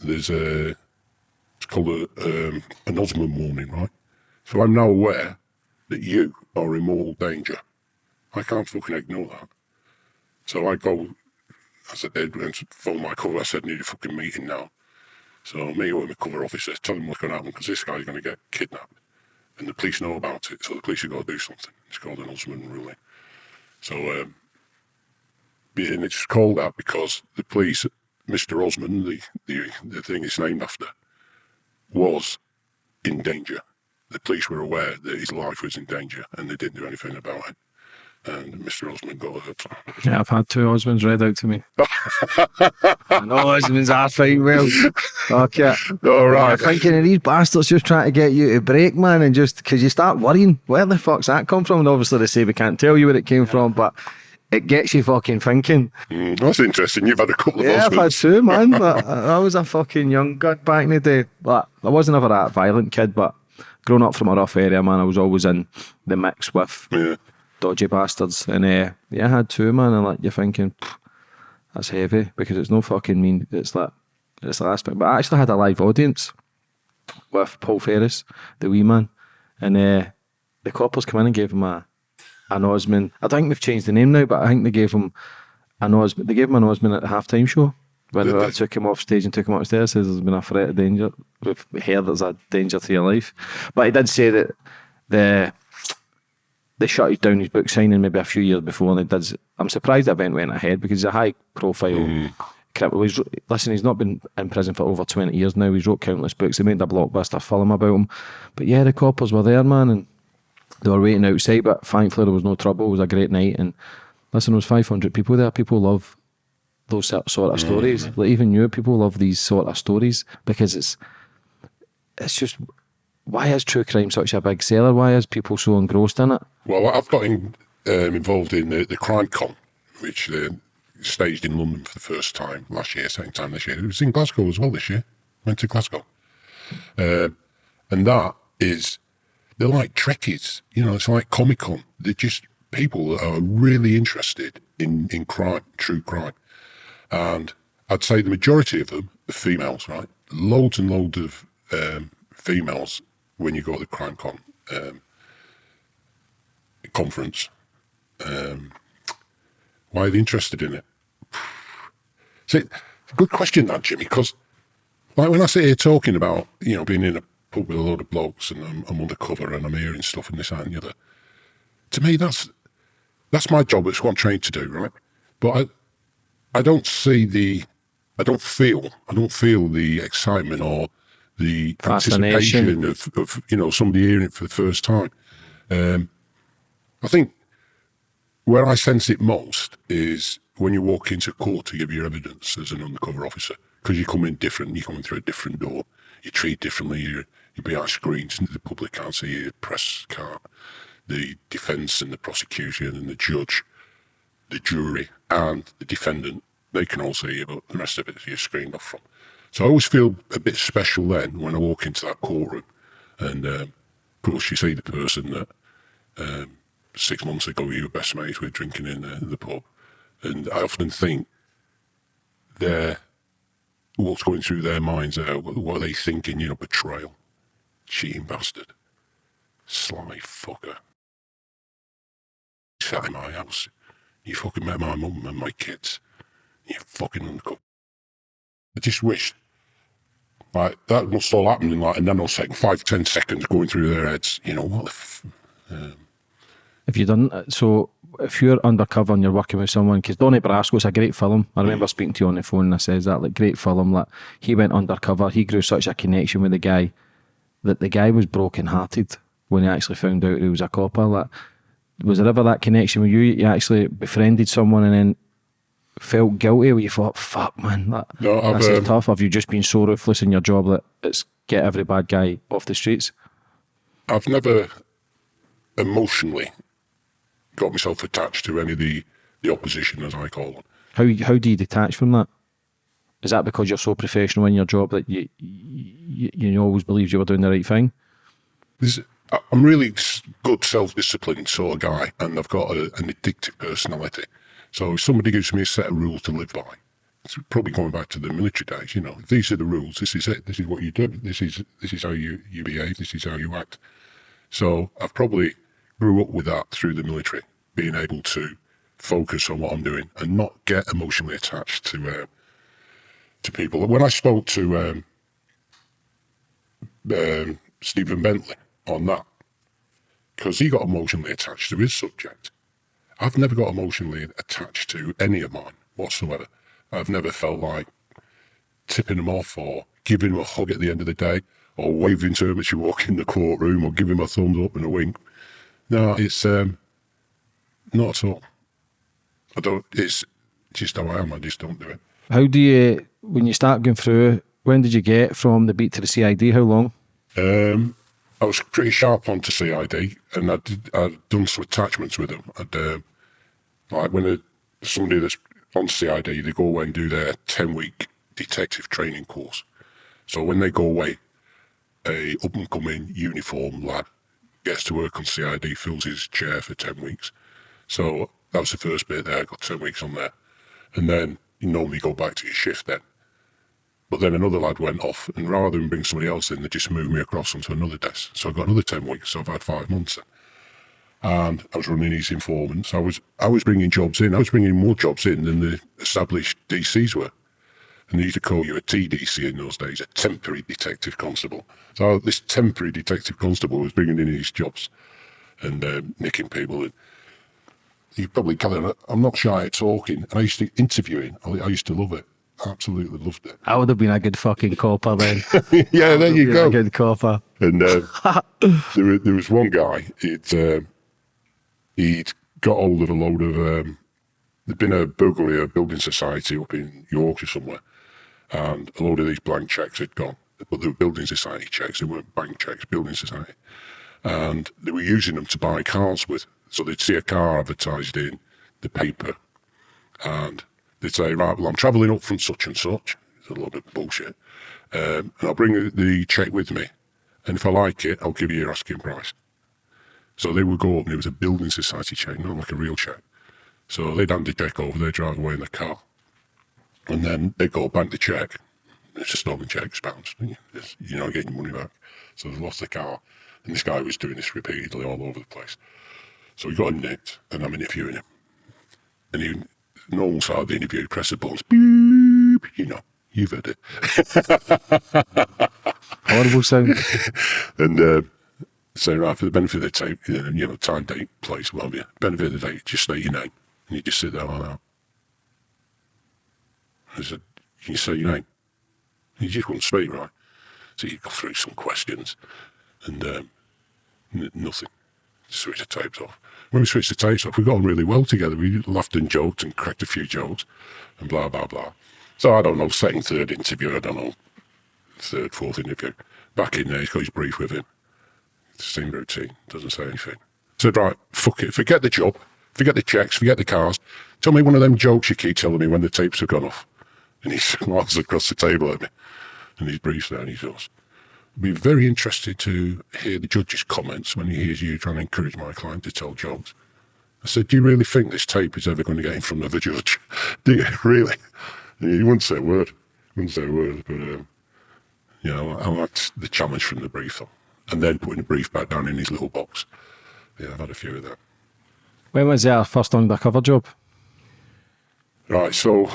there's a, it's called a, um, an Osman warning, right? So I'm now aware that you are in mortal danger. I can't fucking ignore that. So I go, I did, and phone my cover, I said, need a fucking meeting now. So me or my cover officer, tell them what's going to happen because this guy's going to get kidnapped. And the police know about it, so the police have got to do something. It's called an Osman ruling. So um, and it's called that because the police, Mr. Osman, the, the, the thing it's named after, was in danger. The police were aware that his life was in danger and they didn't do anything about it. and Mr. Osman got hurt. Yeah, I've had two Osmans read out to me. I know Osmans are fine well. Okay. All right. I'm thinking of these bastards just trying to get you to break, man, and just because you start worrying, where the fuck's that come from? And obviously they say we can't tell you where it came from, but it gets you fucking thinking. Mm, that's interesting. You've had a couple of Yeah, I've had two, man. I I was a fucking young god back in the day. But I wasn't ever that violent kid, but growing up from a rough area, man, I was always in the mix with Yeah. dodgy bastards. And uh, yeah, I had two, man, and like you're thinking, that's heavy because it's no fucking mean. It's like it's the last bit. But I actually had a live audience with Paul Ferris, the wee man, and uh, the coppers come in and gave him a an Osman. I think they've changed the name now, but I think they gave him an Osman. They gave him an Osman at the halftime show. When Did they? took him off stage and took him upstairs, says there's been a threat of danger. We've heard there's a danger to your life. But he did say that the they shut down his book signing maybe a few years before, and it did. I'm surprised the event went ahead because he's a high profile hmm. criminal. He's, listen, he's not been in prison for over 20 years now. He's wrote countless books. They made a blockbuster film about him. But yeah, the coppers were there, man, and they were waiting outside. But thankfully, there was no trouble. It was a great night, and listen, there was 500 people there. People love those sort of stories. Like even you, people love these sort of stories because it's it's just why is true crime such a big seller? Why is people so engrossed in it? Well, I've got in, um, involved in the, the Crime Con, which uh, staged in London for the first time last year, second time this year. It was in Glasgow as well this year. Went to Glasgow. Um and that is, they're like Trekkies. You know, it's like Comic Con. They're just people that are really interested in, in crime, true crime. And I'd say the majority of them are females, right? Loads and loads of um, females when you go to the Crime Con um, conference. Um, why are they interested in it? See, good question, that Jimmy, because like when I sit here talking about you know being in a pub with a load of blokes and I'm, I'm undercover and I'm hearing stuff and this that and the other, to me that's that's my job. It's what I'm trained to do, right? But I I don't see the I don't feel I don't feel the excitement or the anticipation of, of you know somebody hearing it for the first time. Um, I think where I sense it most is when you walk into court to give your evidence as an undercover officer, because you come in different, you come in through a different door, you treat differently, you're behind screens, the public can't see you, the press can't, the defence and the prosecution and the judge, the jury and the defendant, they can all see you, but the rest of it you're screened off from. So I always feel a bit special then when I walk into that courtroom, and um, of course you see the person that um, six months ago you were best mates with drinking in the, the pub. And I often think they're, what's going through their minds what are they thinking, you know, betrayal, cheating bastard, sly fucker. Sat in my house, you fucking met my mum and my kids, you fucking undercover. I just wish, like, that must all happen in like a nanosecond, five, ten seconds going through their heads, you know, what the f- um, If you done uh, so, if you're undercover and you're working with someone, because Donnie Brasco's a great film. I remember speaking to you on the phone and I says that like great film. Like he went undercover, he grew such a connection with the guy that the guy was broken hearted when he actually found out he was a copper. Like, was there ever that connection with you? You actually befriended someone and then felt guilty where you thought, "Fuck, man, that, No, is um, tough." Have you just been so ruthless in your job that it's get every bad guy off the streets? I've never emotionally got myself attached to any of the, the opposition, as I call them. How how do you detach from that? Is that because you're so professional in your job that you you, you always believed you were doing the right thing? I'm really good self-disciplined sort of guy, and I've got a, an addictive personality. So if somebody gives me a set of rules to live by, it's probably going back to the military days. You know, these are the rules. This is it. This is what you do. This is this is how you you behave. This is how you act. So I've probably grew up with that through the military, being able to focus on what I'm doing and not get emotionally attached to uh, to people. When I spoke to um, um, Stephen Bentley on that, because he got emotionally attached to his subject. I've never got emotionally attached to any of mine whatsoever. I've never felt like tipping him off or giving him a hug at the end of the day or waving to him as you walk in the courtroom or giving him a thumbs up and a wink. No, it's um, not at all. I don't. It's just how I am. I just don't do it. How do you, when you start going through, when did you get from the beat to the CID? How long? Um, I was pretty sharp onto CID, and I did, I'd done some attachments with them. I'd, uh, like when a, somebody that's on CID, they go away and do their 10 week detective training course. So when they go away, a up and coming uniform lad gets to work on CID, fills his chair for 10 weeks. So that was the first bit there. I got 10 weeks on there. And then you normally go back to your shift then. But then another lad went off, and rather than bring somebody else in, they just moved me across onto another desk. So I got another 10 weeks. So I've had five months. And I was running these informants. I was I was bringing jobs in. I was bringing more jobs in than the established DCs were. And they used to call you a TDC in those days, a temporary detective constable. So this temporary detective constable was bringing in these jobs and uh, nicking people. And you probably gather, I'm not shy at talking. And I used to interviewing. I, I used to love it. Absolutely loved it. I would have been a good fucking copper then. yeah, there you go. A good copper. And uh, there, there was one guy. He'd uh, he'd got hold of a load of. Um, there'd been a burglary a building society up in Yorkshire somewhere, and a load of these blank checks had gone. But they were building society checks. They weren't bank checks. Building society, and they were using them to buy cars with. So they'd see a car advertised in the paper, and they'd say, "Right, well, I'm travelling up from such and such." It's a load of bullshit. Um, and I'll bring the- the check with me. And if I like it, I'll give you your asking price. So they would go up and it was a building society check, not like a real check. So they'd hand the check over, they'd drive away in the car. And then they'd go bank the check. It's a stolen check, it's bounced. You're not getting your money back. So they lost the car. And this guy was doing this repeatedly all over the place. So we got him nicked and I'm interviewing him. And he, normal side of the interview, press the buttons, beep, you know, you've heard it. Horrible sound. And uh, say, right, for the benefit of the tape, uh, you know, time, date, place, what have you, benefit of the date, just state your name. And you just sit there like that. I said, can you say your name? And he just wouldn't speak, right? So you go through some questions and um, n- nothing. Switch the tapes off. When we switched the tapes off, we got on really well together. We laughed and joked and cracked a few jokes and blah, blah, blah. So I don't know, second, third interview, I don't know, third, fourth interview. Back in there, he's got his brief with him. Same routine, doesn't say anything. Said, right, fuck it, forget the job, forget the checks, forget the cars. Tell me one of them jokes you keep telling me when the tapes have gone off. And he smiles across the table at me. And his brief's there and he I'd be very interested to hear the judge's comments when he hears you trying to encourage my client to tell jokes. I said, Do you really think this tape is ever going to get in front of a judge? Do you really? And he wouldn't say a word. He Wouldn't say a word, but um, you know, I liked the challenge from the brief. And then putting the brief back down in his little box. Yeah, I've had a few of that. When was our first undercover job? Right, so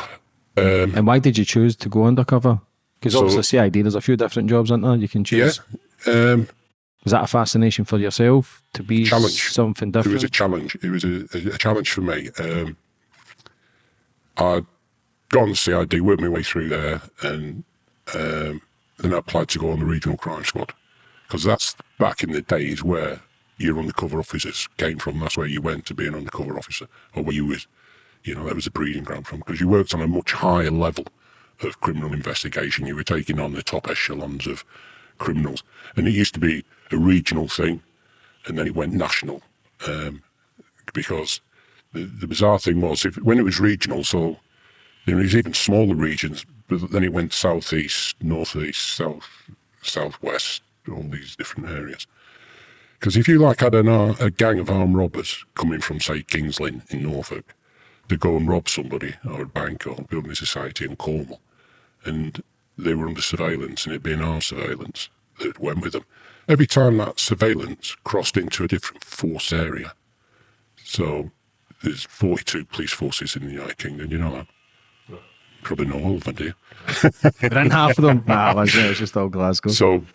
um, And why did you choose to go undercover? Because So- obviously CID, there's a few different jobs, aren't there? You can yeah, choose. um, Was that a fascination for yourself to be Challenge. something different? it was a challenge. It was a, a, a challenge for me. Um, I'd gone to CID, worked my way through there, and um, then I applied to go on the regional crime squad because that's back in the days where your undercover officers came from. That's where you went to be an undercover officer, or where you was, you know, that was the breeding ground from because you worked on a much higher level of criminal investigation. You were taking on the top echelons of criminals, and it used to be a regional thing, and then it went national um, because the, the bizarre thing was if when it was regional, so there was even smaller regions, but then it went southeast, northeast, south, southwest, all these different areas. Because if you like had an, ar- a gang of armed robbers coming from say Kings Lynn in Norfolk to go and rob somebody or a bank or a building society in Cornwall, and they were under surveillance and it being our surveillance that went with them. Every time that surveillance crossed into a different force area, so there's 42 police forces in the United Kingdom, you know that? Probably not all of them, do you? We're half of them. Nah, it wasn't. It was just all Glasgow. So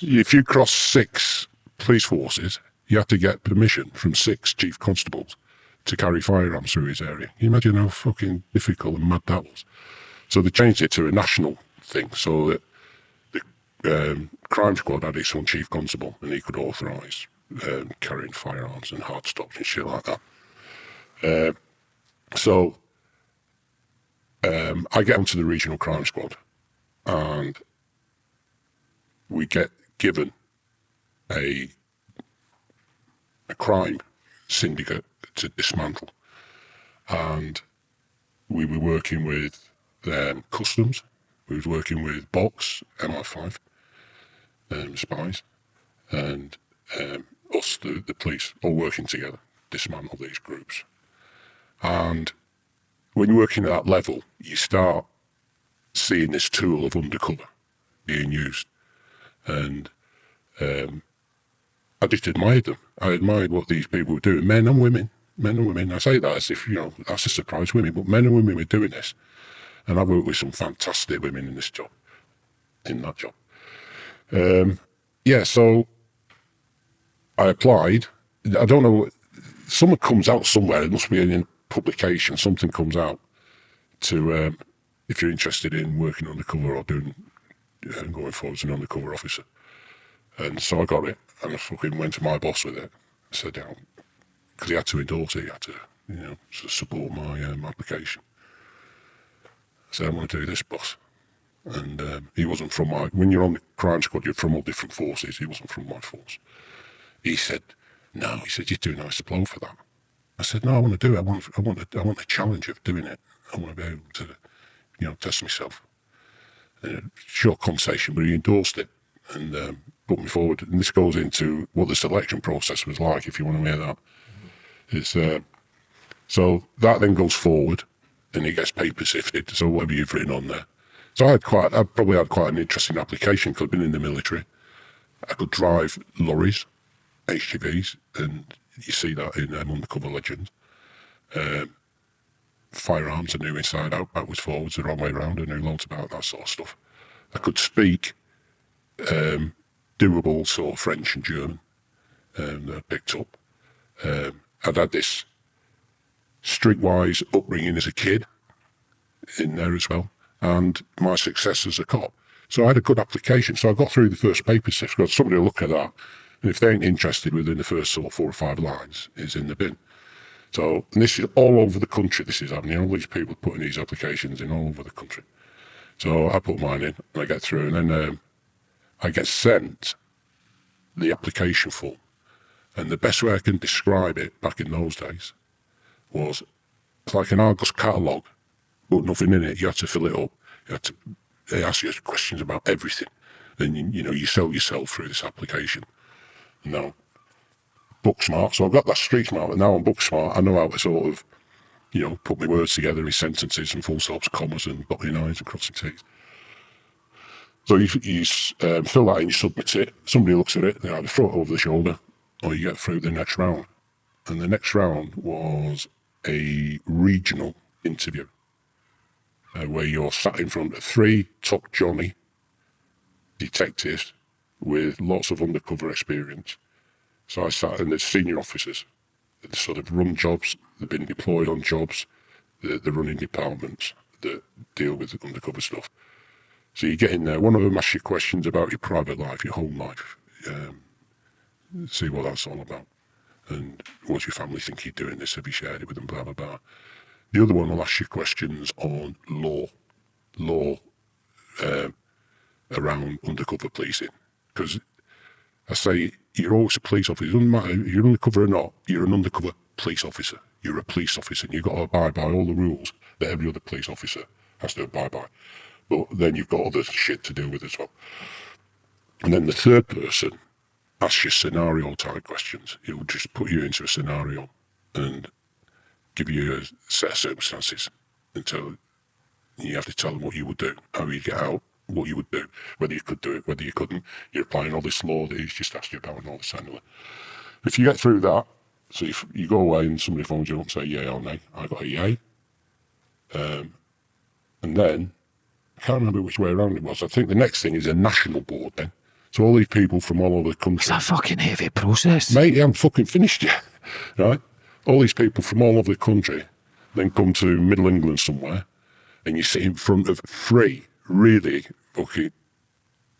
if you cross six police forces, you have to get permission from six chief constables to carry firearms through his area. Can you imagine how fucking difficult and mad that was? So they changed it to a national thing so that the um, crime squad had its own chief constable and he could authorise um, carrying firearms and hard stops and shit like that. Uh, so um, I get onto the regional crime squad, and we get given a a crime syndicate to dismantle, and we were working with um, customs. We was working with Box MI5 um, spies, and um, us, the, the police, all working together, dismantle these groups. And when you're working at that level, you start seeing this tool of undercover being used. And um, I just admired them. I admired what these people were doing, men and women, men and women. I say that as if, you know, that's a surprise women, but men and women were doing this. And I've worked with some fantastic women in this job, in that job. Um, yeah, so I applied. I don't know, someone comes out somewhere. It must be in a publication. Something comes out to, um, if you're interested in working undercover or doing, uh, going forward as an undercover officer. And so I got it and I fucking went to my boss with it. I said, because he had to endorse it, he had to, you know, support my um, application. I said, I want to do this, boss. And um, he wasn't from my, when you're on the crime squad, you're from all different forces. He wasn't from my force. He said, no, he said, you're too nice to blow for that. I said, no, I want to do it. I want, I want, the, I want the challenge of doing it. I want to be able to, you know, test myself. And a short conversation, but he endorsed it and um, put me forward. And this goes into what the selection process was like, if you want to hear that. It's, uh, so that then goes forward and it gets paper sifted. So whatever you've written on there. So I had quite, I probably had quite an interesting application because I've been in the military. I could drive lorries, HGVs, and you see that in um, Undercover Legends. Um, firearms, I knew inside out, backwards, forwards, the wrong way around. I knew loads about that sort of stuff. I could speak um, doable sort of French and German um, that I picked up. Um, I'd had this streetwise upbringing as a kid in there as well and my success as a cop. So I had a good application. So I got through the first paper sift. Got somebody to look at that, and if they ain't interested within the first sort of four or five lines, is in the bin. So this is all over the country. This is happening. All these people putting these applications in all over the country. So I put mine in, and I get through, and then um, I get sent the application form. And the best way I can describe it back in those days was it's like an Argos catalogue but nothing in it. You had to fill it up. You had to, they ask you questions about everything. And, you, you know, you sell yourself through this application. Now, book smart. So I've got that street smart, but now I'm book smart. I know how to sort of, you know, put my words together in sentences and full stops, commas and dotting I's and crossing T's. So you, you um, fill that in, you submit it. Somebody looks at it, they either throw it over the shoulder or you get through the next round. And the next round was a regional interview uh, where you're sat in front of three top Johnny detectives with lots of undercover experience. So I sat in the senior officers that sort of run jobs, they've been deployed on jobs, they're, they're running departments that deal with undercover stuff. So you get in there, one of them asks you questions about your private life, your home life, um, see what that's all about. And what's your family think you're doing this? Have you shared it with them? Blah, blah, blah. The other one will ask you questions on law, law um, around undercover policing. Because I say you're always a police officer. It doesn't matter if you're undercover or not, you're an undercover police officer. You're a police officer and you've got to abide by all the rules that every other police officer has to abide by. But then you've got other shit to deal with as well. And then the third person asks you scenario type questions. It will just put you into a scenario and give you a set of circumstances until you have to tell them what you would do, how you'd get out, what you would do, whether you could do it, whether you couldn't. You're applying all this law that he's just asked you about and all this anyway. If you get through that, so if you go away and somebody phones you up and say yay or nay, I got a yay. Um, and then, I can't remember which way around it was. I think the next thing is a national board then. So all these people from all over the country. It's a fucking heavy process. Mate, I'm fucking finished yet. Right? all these people from all over the country then come to Middle England somewhere, and you sit in front of three really fucking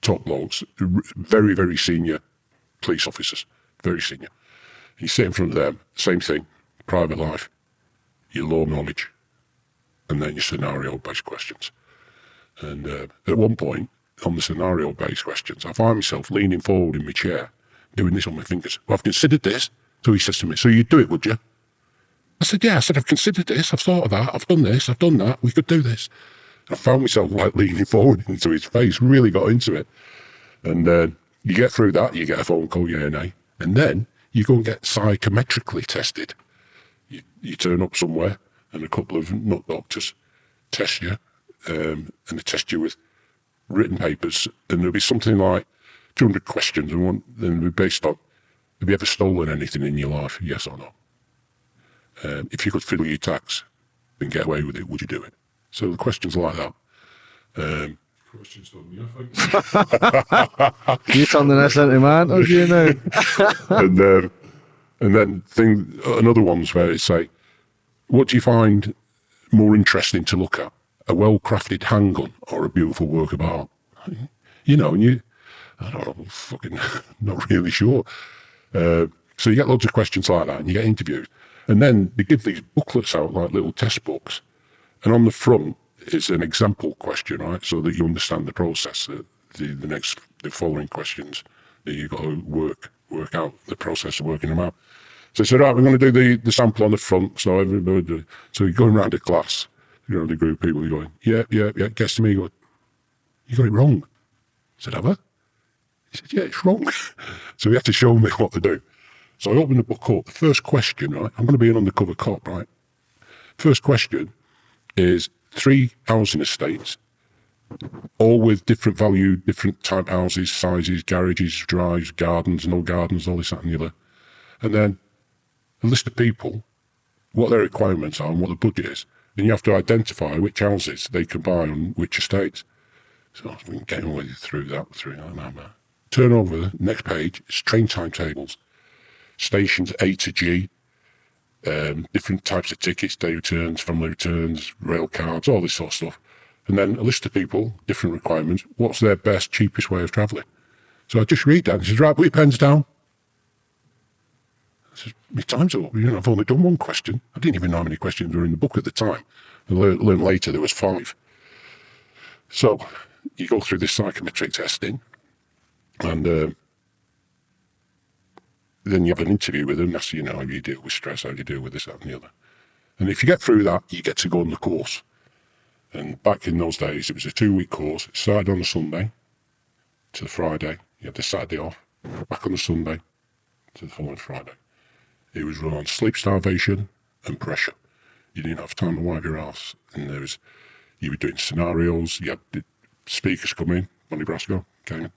top blokes, very very senior police officers, very senior. You sit in front of them, same thing, private life, your law knowledge, and then your scenario based questions. And uh, at one point, on the scenario based questions, I find myself leaning forward in my chair, doing this on my fingers. Well, I've considered this. So he says to me, So you'd do it, would you? I said, Yeah. I said, I've considered this. I've thought of that. I've done this. I've done that. We could do this. I found myself like leaning forward into his face, really got into it. And uh, you get through that, you get a phone call, yeah, nay. And then you go and get psychometrically tested. You, you turn up somewhere and a couple of nut doctors test you um, and they test you with written papers. And there'll be something like 200 questions and one, then be based on have you ever stolen anything in your life? Yes or no? Um, if you could fiddle your tax and get away with it, would you do it? So the questions like that. Um, questions done, yeah, You turning this into man, or you know? and um, and then thing another one's where it's like, what do you find more interesting to look at, a well-crafted handgun or a beautiful work of art? You know, and you, I don't know, fucking not really sure. Uh, so you get loads of questions like that, and you get interviews, and then they give these booklets out like little test books, and on the front is an example question, right? So that you understand the process, the, the, the next, the following questions that you've got to work, work out the process of working them out. So they said, right, we're going to do the, the sample on the front. So everybody, so you're going around the class, you know, the group of people, you're going, yeah, yeah, yeah, gets to me, you you got it wrong. I said, have I? He said, yeah, it's wrong. so he had to show me what to do. So I opened the book up. The first question, right? I'm going to be an undercover cop, right? First question is three housing estates, all with different value, different type houses, sizes, garages, drives, gardens, no gardens, all this, that, and the other. And then a list of people, what their requirements are and what the budget is. And you have to identify which houses they can buy on which estates. So I've been getting way through that, through that. Turn over, next page, it's train timetables, stations A to G, um, different types of tickets, day returns, family returns, rail cards, all this sort of stuff. And then a list of people, different requirements. What's their best, cheapest way of travelling? So I just read that and says, right, put your pens down. My time's up. You know, I've only done one question. I didn't even know how many questions were in the book at the time. I learned, later there was five. So you go through this psychometric testing and uh, then you have an interview with them. That's, you know, how you deal with stress, how you deal with this, that, and the other. And if you get through that, you get to go on the course. And back in those days, it was a two week course. It started on a Sunday to the Friday. You had the Saturday off, back on the Sunday to the following Friday. It was run on sleep starvation and pressure. You didn't have time to wipe your ass. And there was, you were doing scenarios. You had speakers coming. Donnie Brasco came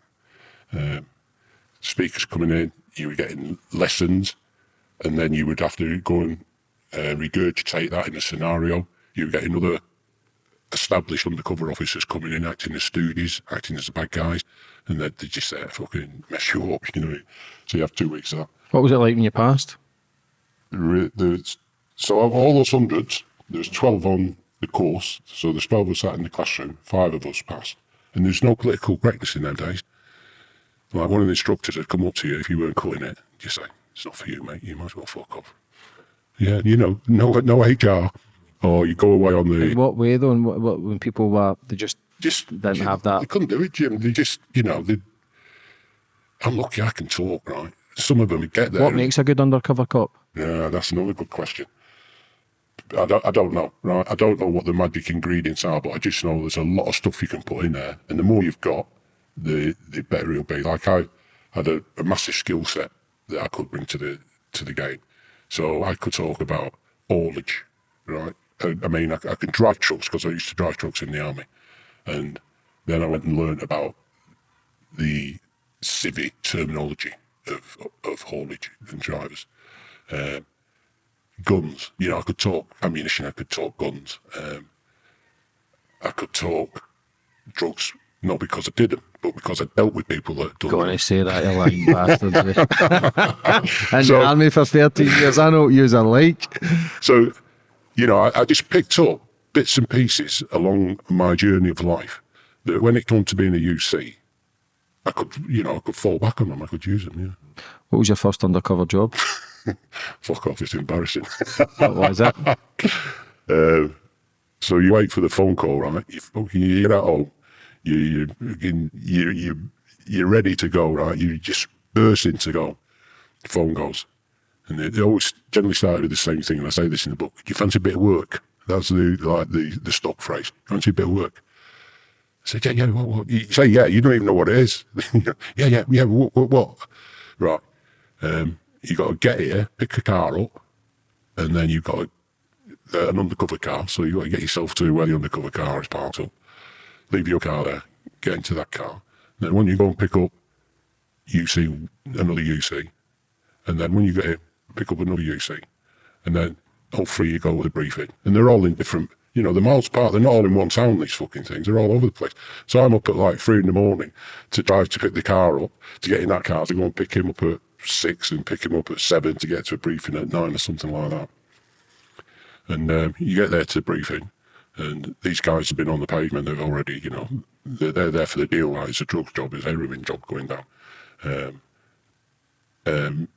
in. Um, speakers coming in you were getting lessons, and then you would have to go and uh, regurgitate that in a scenario. You were getting other established undercover officers coming in, acting as stooges, acting as the bad guys, and they're, they're just there fucking mess you up, you know. So you have two weeks of that. What was it like when you passed? There's, so of all those hundreds, there's 12 on the course. So there's 12 of us sat in the classroom, five of us passed. And there's no political correctness in them days. Like one of the instructors had come up to you if you weren't cutting it, just say, it's not for you, mate. You might as well fuck off. Yeah, you know, no, no HR, or you go away on the. In what way though? And what, what, when people were, they just just didn't Jim, have that. They couldn't do it, Jim. They just, you know, they. I'm lucky I can talk, right? Some of them get there. What makes a good undercover cop? Yeah, that's another good question. I don't, I don't know, right? I don't know what the magic ingredients are, but I just know there's a lot of stuff you can put in there, and the more you've got, the the better he'll be. Like I had a, a massive skill set that I could bring to the to the game, so I could talk about haulage, right? I, I mean, I, I can drive trucks because I used to drive trucks in the army, and then I went and learned about the civic terminology of of haulage and drivers. Um, guns, you know, I could talk ammunition, I could talk guns, um, I could talk drugs not because I did them, but because I dealt with people that done them. to say that, you lying bastards. and So- the army for 13 years, I know what yous are like. So, you know, I, I just picked up bits and pieces along my journey of life that when it came to being a UC, I could, you know, I could fall back on them. I could use them, yeah. What was your first undercover job? Fuck off, it's embarrassing. What was it? Uh, so you wait for the phone call, right? You fucking you're at home, you you you you you're ready to go, right? You just bursting to go. Phone goes, and they, it always generally start with the same thing. And I say this in the book: "You fancy a bit of work?" That's the like the the stock phrase. Fancy a bit of work? I said, "Yeah, yeah." What, what? You say, "Yeah." You don't even know what it is. yeah, yeah, yeah. What? What? what? Right. Um, you got to get here, pick a car up, and then you've got to uh, an undercover car, so you've got to get yourself to where the undercover car is parked up. Leave your car there, get into that car. Then when you go and pick up UC, another UC, and then when you get here, pick up another UC, and then all three you go with a briefing, and they're all in different. You know, the miles apart, they're not all in one town, these fucking things. They're all over the place. So I'm up at like three in the morning to drive to pick the car up, to get in that car, to go and pick him up at six and pick him up at seven to get to a briefing at nine or something like that. And um, you get there to briefing, and these guys have been on the pavement. They've already, you know, they're, they're there for the deal. Like it's a drugs job, it's a heroin job going down. Um, um,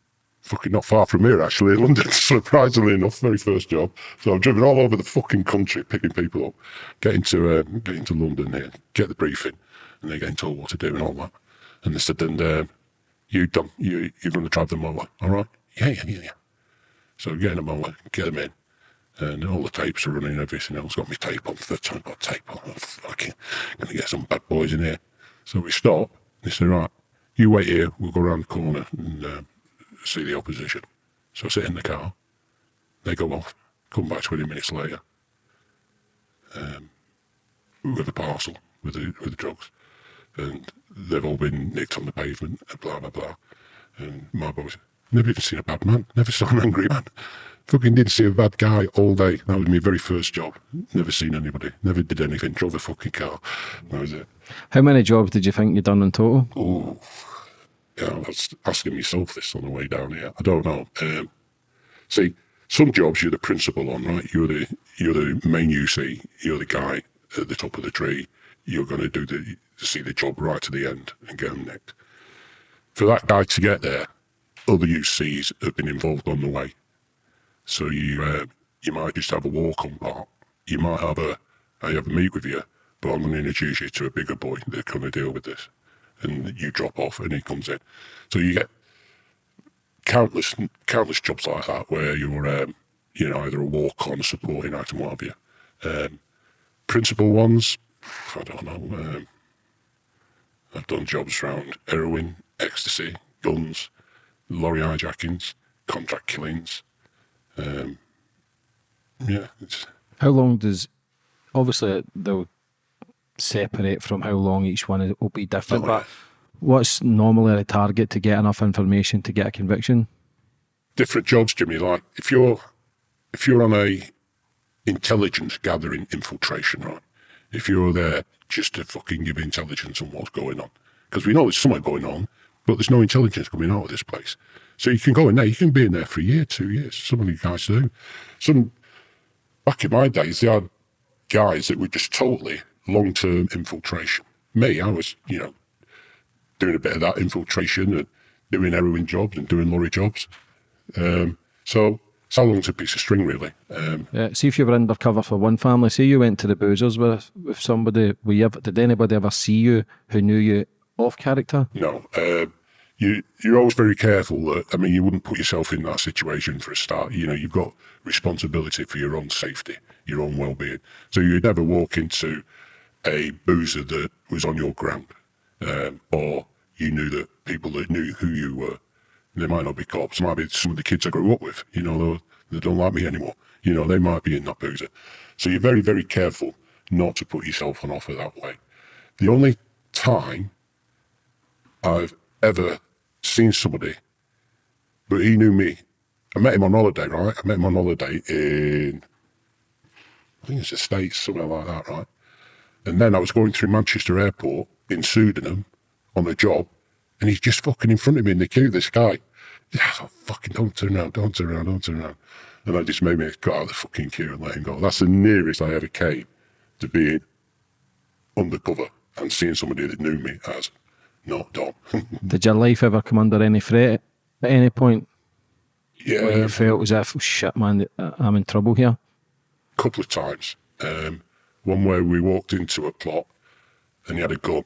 fucking not far from here, actually, in London, surprisingly enough, very first job. So I've driven all over the fucking country picking people up, getting to um, getting to London here, get the briefing, and they're getting told what to do and all that. And they said, and um, you done, you you're going to drive them over, all right? Yeah, yeah, yeah, yeah. So getting them over, get them in, and all the tapes are running everything else. Got my tape on, third time got tape on. I'm fucking gonna get some bad boys in here. So we stop. They say, right, you wait here. We'll go around the corner and um, see the opposition. So I sit in the car. They go off. Come back 20 minutes later um, with a parcel with the, with the drugs. And they've all been nicked on the pavement and blah, blah, blah. And my boys, never even seen a bad man. Never saw an angry man. Fucking didn't see a bad guy all day. That was my very first job. Never seen anybody. Never did anything. Drove a fucking car. That was it. How many jobs did you think you'd done in total? Oh, yeah, I was asking myself this on the way down here. I don't know. Um, see, some jobs you're the principal on, right? You're the you're the main UC. You're the guy at the top of the tree. You're going to do the see the job right to the end and get them nicked. For that guy to get there, other UCs have been involved on the way. So you uh, you might just have a walk on part. You might have a I have a meet with you, but I'm going to introduce you to a bigger boy that's going to deal with this. And you drop off and he comes in. So you get countless countless jobs like that where you're um, you know either a walk on, supporting item, what have you. Um, principal ones, I don't know. Um, I've done jobs around heroin, ecstasy, guns, lorry hijackings, contract killings. Um, yeah, How long does obviously they'll separate from how long each one will be different, but what's normally the target to get enough information to get a conviction? different jobs, Jimmy. Like if you're if you're on a intelligence gathering infiltration, right? If you're there just to fucking give intelligence on what's going on, because we know there's something going on, but there's no intelligence coming out of this place. So you can go in there, you can be in there for a year, two years. Some of you guys do. Some back in my days, they had guys that were just totally long-term infiltration. Me, I was, you know, doing a bit of that infiltration and doing heroin jobs and doing lorry jobs. Um, so it's how long's a piece of string, really. Um, Yeah, see if you were undercover for one family. Say you went to the boozers with with somebody. Were you ever, did anybody ever see you who knew you off character? no, um, you you're always very careful that I mean you wouldn't put yourself in that situation for a start. You know you've got responsibility for your own safety, your own well-being. So you'd never walk into a boozer that was on your ground, um, or you knew that people that knew who you were. They might not be cops. Might be some of the kids I grew up with. You know, they, don't like me anymore. You know, they might be in that boozer. So you're very, very careful not to put yourself on offer that way. The only time I've ever seen somebody, but he knew me. I met him on holiday, right? I met him on holiday in, I think it's the States, somewhere like that, right? And then I was going through Manchester Airport in Sudanham on a job, and he's just fucking in front of me in the queue, this guy. Yeah, I thought, fucking don't turn around, don't turn around, don't turn around. And I just made me got out of the fucking queue and let him go. That's the nearest I ever came to being undercover and seeing somebody that knew me as not Dom. Did your life ever come under any threat at any point? Yeah, Where you felt was if, oh, shit, man, I'm in trouble here? a couple of times. Um, one where we walked into a plot and he had a gun,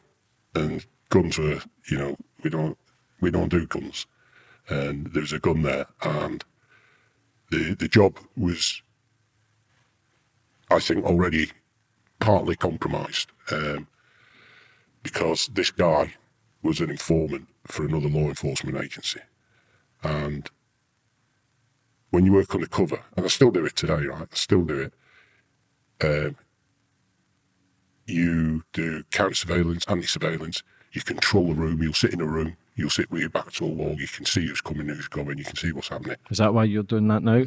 and guns were, you know, we don't we don't do guns, and there was a gun there, and the the job was, I think, already partly compromised um, because this guy was an informant for another law enforcement agency, and when you work undercover, and I still do it today, right? I still do it. Um, you do counter surveillance, anti surveillance. You control the room. You'll sit in a room. You'll sit with your back to a wall. You can see who's coming, who's going. You can see what's happening. Is that why you're doing that now?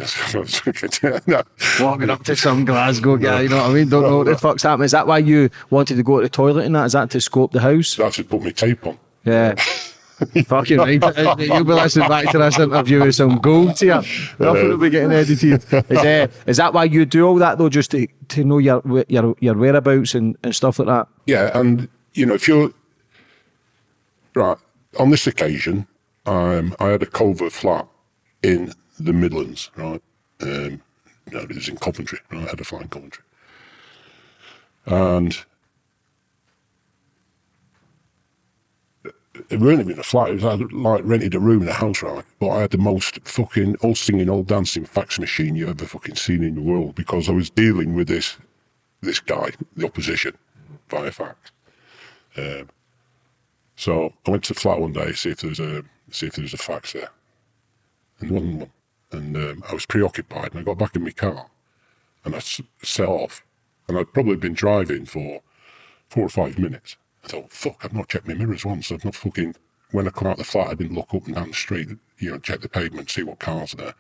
no. Walking up to some Glasgow guy, you know what I mean? Don't know what the fuck's happening. Is that why you wanted to go to the toilet and that? Is that to scope the house? That's to put my tape on. Yeah. Fucking right. You'll be listening back to this interview with some gold here. Nothing will be getting edited. Is, uh, is that why you do all that though, just to, to know your your your whereabouts and, and stuff like that? Yeah, and you know, if you're right on this occasion, um, I had a covert flat in the Midlands, right? Um, no, it was in Coventry. Right? I had a flat in Coventry, and it wasn't even a flat. It was I like rented a room in a house, right? But I had the most fucking all singing, all dancing fax machine you ever fucking seen in the world because I was dealing with this this guy, the opposition, via fax. Um, so I went to the flat one day to see if there's a see if there's a fax there, and there wasn't one. And um, I was preoccupied, and I got back in my car, and I set off, and I'd probably been driving for four or five minutes. I thought, fuck, I've not checked my mirrors once. I've not fucking, when I come out the flat, I didn't look up and down the street, you know, check the pavement, see what cars are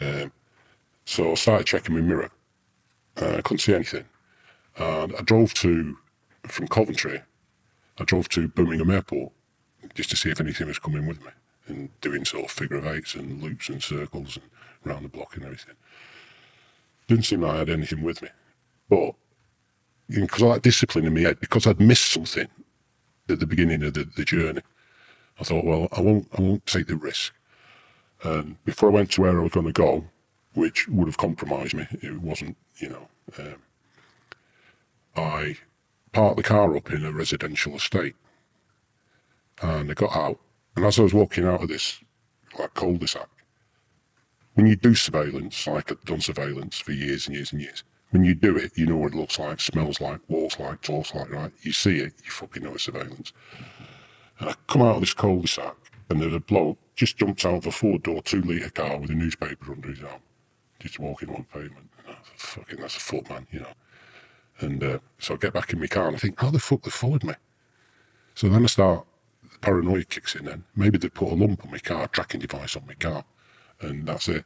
there. Um, so I started checking my mirror. Uh, I couldn't see anything. And I drove to, from Coventry, I drove to Birmingham Airport just to see if anything was coming with me and doing sort of figure of eights and loops and circles and round the block and everything. Didn't seem like I had anything with me. But because I like discipline in head, because I'd missed something at the beginning of the, the journey, I thought, well, I won't, I won't take the risk. And before I went to where I was going to go, which would have compromised me, it wasn't, you know, um, I parked the car up in a residential estate, and I got out. And as I was walking out of this like cul-de-sac, when you do surveillance, like I've done surveillance for years and years and years, when you do it, you know what it looks like, smells like, walks like, talks like, right? You see it, you fucking know it's surveillance. And I come out of this cul-de-sac, and there's a bloke just jumped out of a four-door, two-litre car with a newspaper under his arm, just walking on pavement. And I thought, fucking, that's a footman, you know. And uh, so I get back in my car and I think, how the fuck they followed me? So then I start, the paranoia kicks in then. Maybe they put a lump on my car, tracking device on my car, and that's it.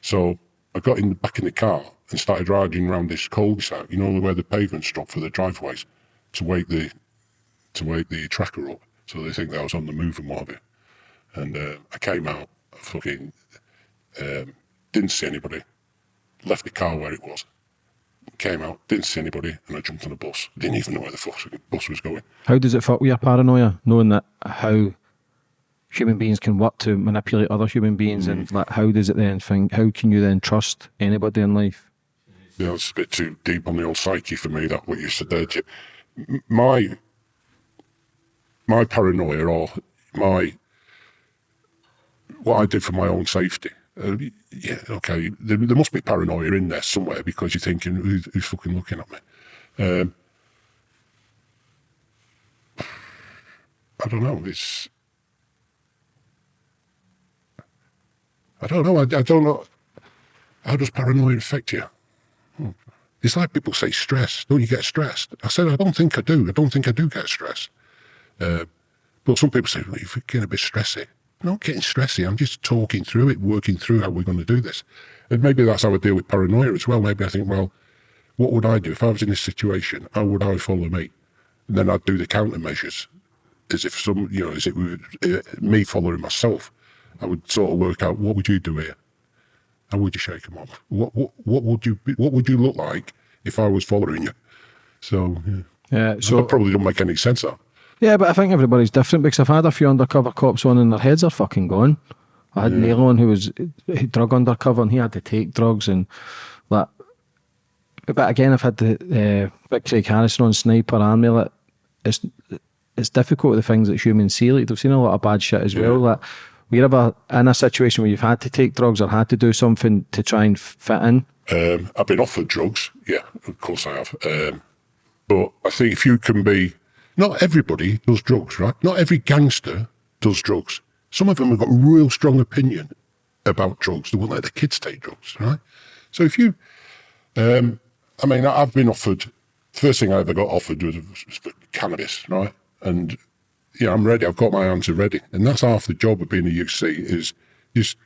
So I got in the back in the car and started riding around this cul-de-sac, you know, where the pavements drop for the driveways, to wake the to wake the tracker up, so they think that I was on the move and what have you. And uh, I came out, fucking um, didn't see anybody, left the car where it was, came out, didn't see anybody, and I jumped on a bus. Didn't even know where the fuck the bus was going. How does it fuck with your paranoia, knowing that how human beings can work to manipulate other human beings, and like how does it then think? How can you then trust anybody in life? You know, it's a bit too deep on the old psyche for me, that what you said there. My, my paranoia or my, what I did for my own safety. Uh, yeah, okay, there, there must be paranoia in there somewhere because you're thinking, who's, who's fucking looking at me? Um, I don't know, it's, I don't know, I, I don't know, how does paranoia affect you? It's like people say stress. Don't you get stressed? I said, I don't think I do. I don't think I do get stressed. Uh, but some people say, well, you're getting a bit stressy. I'm not getting stressy. I'm just talking through it, working through how we're going to do this. And maybe that's how I deal with paranoia as well. Maybe I think, well, what would I do if I was in this situation? How would I follow me? And then I'd do the countermeasures as if some, you know, as it were uh, me following myself. I would sort of work out what would you do here? How would you shake them off? What what what would you be, what would you look like if I was following you? So yeah, Yeah, so that probably don't make any sense. That yeah, but I think everybody's different because I've had a few undercover cops on and their heads are fucking gone. I had Neil on who was drug undercover and he had to take drugs and that. But again, I've had the uh, Big Craig Harrison on Sniper Army. Like, it's it's difficult with the things that humans see. Like they've seen a lot of bad shit as well. Like, were you ever in a situation where you've had to take drugs or had to do something to try and fit in? Um, I've been offered drugs. Yeah, of course I have. Um, but I think if you can be, not everybody does drugs, right? Not every gangster does drugs. Some of them have got a real strong opinion about drugs. They won't let their kids take drugs, right? So if you, um, I mean, I've been offered, first thing I ever got offered was, was cannabis, right? And yeah, I'm ready. I've got my answer ready. And that's half the job of being a UC is just,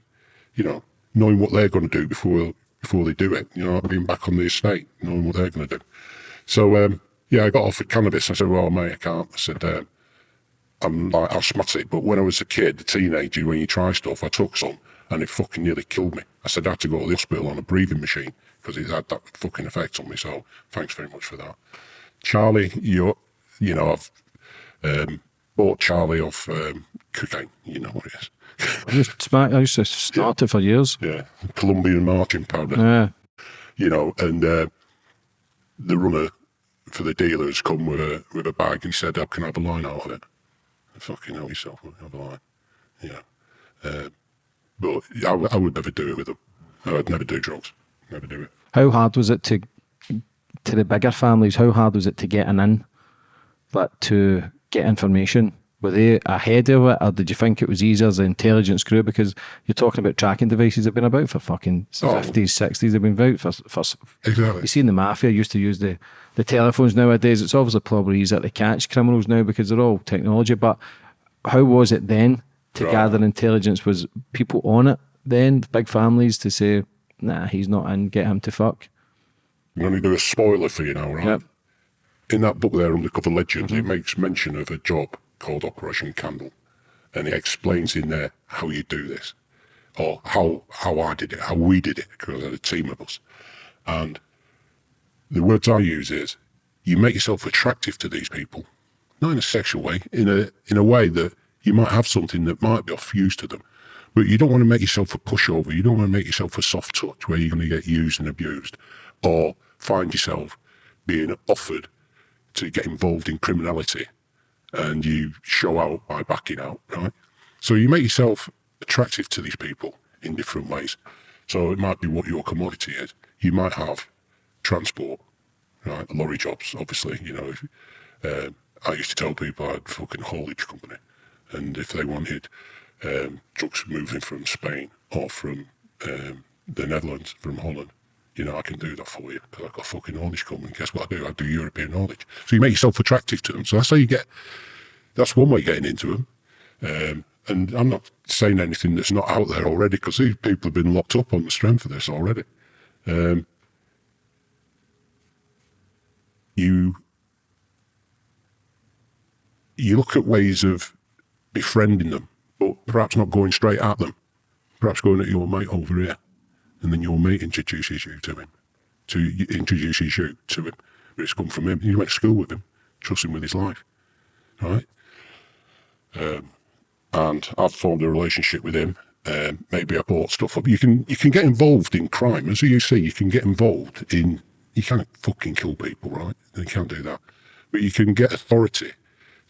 you know, knowing what they're going to do before before they do it. You know, being back on the estate, knowing what they're going to do. So, um, yeah, I got offered cannabis. I said, well, mate, I can't. I said, um, I'm like asthmatic, but when I was a kid, a teenager, when you try stuff, I took some and it fucking nearly killed me. I said I had to go to the hospital on a breathing machine because it had that fucking effect on me. So thanks very much for that. Charlie, you you know, I've um, bought Charlie off um, cocaine. You know what it is. I used to, I used to start it for years. Yeah, Colombian marching powder. Yeah. You know, and uh, the runner for the dealers come with a with a bag and said, I can I have a line out of it. Fucking help yourself, have a line. Yeah. Uh, but I, I would never do it with them. I would never do drugs. Never do it. How hard was it to to the bigger families? How hard was it to get an in, but to get information? Were they ahead of it, or did you think it was easier as the intelligence grew? Because you're talking about tracking devices that have been about for fucking oh. fifties, sixties. They've been about for, for exactly. You seen the mafia used to use the the telephones nowadays. It's obviously probably easier to catch criminals now because they're all technology. But how was it then to right. gather intelligence? Was people on it then? Big families to say, nah, he's not in. Get him to fuck. I'm going to do a spoiler for you now, right? Yep. In that book there, Undercover Legends, mm -hmm. it makes mention of a job called Operation Candle. And it explains in there how you do this, or how, how I did it, how we did it, because had a team of us. And the words I use is, you make yourself attractive to these people, not in a sexual way, in a, in a way that you might have something that might be of use to them. But you don't want to make yourself a pushover. You don't want to make yourself a soft touch where you're going to get used and abused or find yourself being offered to get involved in criminality and you show out by backing out, right? So you make yourself attractive to these people in different ways. So it might be what your commodity is. You might have transport, right? Lorry jobs, obviously, you know. Uh, I used to tell people I had a fucking haulage company. And if they wanted um, trucks moving from Spain or from um, the Netherlands, from Holland, you know, I can do that for you because I've got fucking haulage coming. Guess what I do? I do European knowledge. So you make yourself attractive to them. So that's how you get, that's one way of getting into them. Um, and I'm not saying anything that's not out there already because these people have been locked up on the strength of this already. Um, you you look at ways of befriending them, but perhaps not going straight at them. Perhaps going at your mate over here and then your mate introduces you to him, to introduces you to him. But it's come from him. You went to school with him, trust him with his life, right? Um, and I've formed a relationship with him. Um, maybe I bought stuff up. You can you can get involved in crime, as you see. You can get involved in. You can't fucking kill people, right? You can't do that. But you can get authority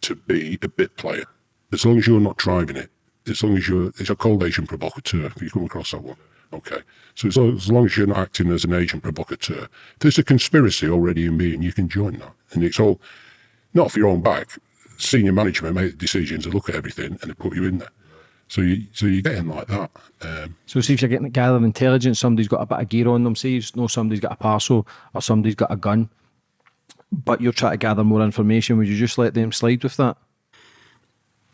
to be a bit player, as long as you're not driving it. As long as you're, it's a cold agent provocateur. If you come across that one, Okay. So as long, as long as you're not acting as an agent provocateur, if there's a conspiracy already in being, you can join that. And it's all, not for your own back. Senior management make the decisions and look at everything and they put you in there. So you so you're getting like that. Um, so see if you're getting a gathering intelligence, somebody's got a bit of gear on them. See, you know somebody's got a parcel or somebody's got a gun, but you're trying to gather more information. Would you just let them slide with that?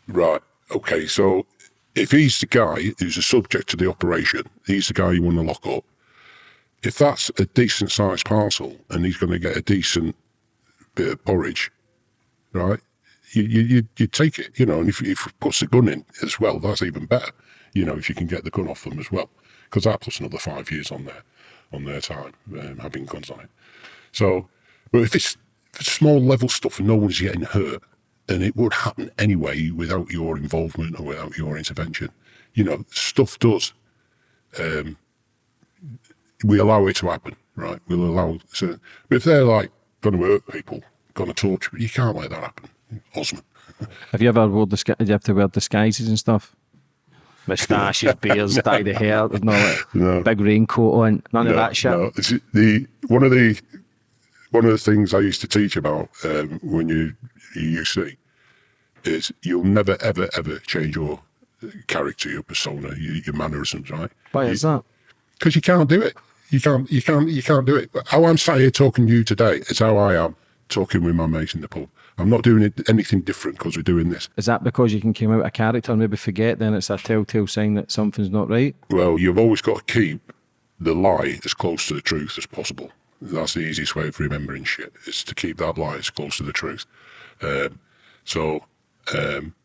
Right. Okay. So if he's the guy who's a subject to the operation, he's the guy you want to lock up. If that's a decent sized parcel and he's going to get a decent bit of porridge, right? You, you, you take it, you know, and if, if puts the gun in as well, that's even better, you know, if you can get the gun off them as well, because that puts another five years on their, on their time, um, having guns on it. So, but if it's, if it's small level stuff and no one's getting hurt, and it would happen anyway without your involvement or without your intervention. you know, stuff does. Um, we allow it to happen, right? We'll allow. So, but if they're like going to hurt people, going to torture, you can't let that happen. Osman. Have you ever wore disgu- Did you have to wear disguises and stuff? Moustaches, beards, dye the hair, no, like, No. big raincoat on, none of that shit. no. It's the one of the one of the things I used to teach about um, when you you UC is you'll never ever ever change your character, your persona, your, your mannerisms, right? Why is that? Because you can't do it. You can't. You can't. You can't do it. How I'm sat here talking to you today is how I am talking with my mates in the pub. I'm not doing it, anything different because we're doing this. Is that because you can come out a character and maybe forget? Then it's a telltale sign that something's not right. Well, you've always got to keep the lie as close to the truth as possible. That's the easiest way of remembering shit, is to keep that lie as close to the truth. Um, so, um,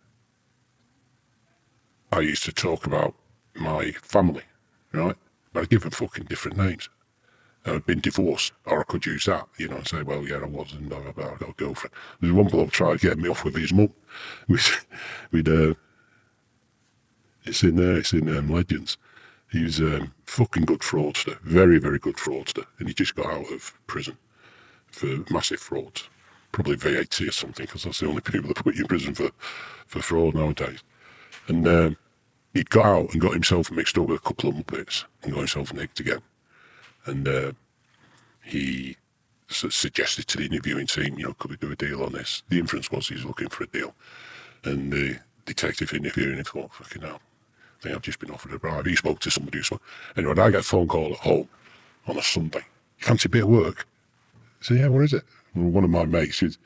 I used to talk about my family, right? But I'd give them fucking different names. I'd been divorced, or I could use that, you know, and say, well, yeah, I was, and I got a girlfriend. There's one bloke tried to get me off with his mum. We'd, we'd uh, it's in there, it's in um, Legends. He's a fucking good fraudster, very, very good fraudster. And he just got out of prison for massive fraud, Probably VAT or something, because that's the only people that put you in prison for, for fraud nowadays. And um, he got out and got himself mixed up with a couple of muppets and got himself nicked again. And uh, he su- suggested to the interviewing team, you know, could we do a deal on this? The inference was he's looking for a deal. And the detective interviewing him thought, fucking hell, I think I've just been offered a bribe. He spoke to somebody who spoke. Anyway, I get a phone call at home on a Sunday. You fancy a bit of work? I yeah, what is it? One of my mates, is,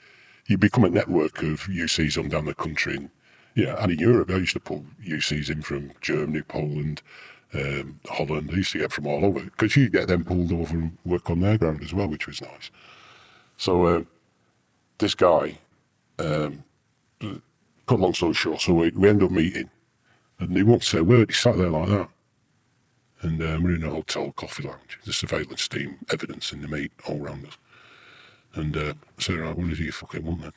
you become a network of UCs on down the country. And, yeah, and in Europe, I used to pull UCs in from Germany, Poland, um, Holland. I used to get from all over because you get them pulled over and work on their ground as well, which was nice. So um, this guy, um, cut long story short, so we, we end up meeting and he won't say a word. He sat there like that. And um, we're in a hotel coffee lounge. The surveillance team, evidence in the meat all round us. And uh, I said, right, what do you fucking want then?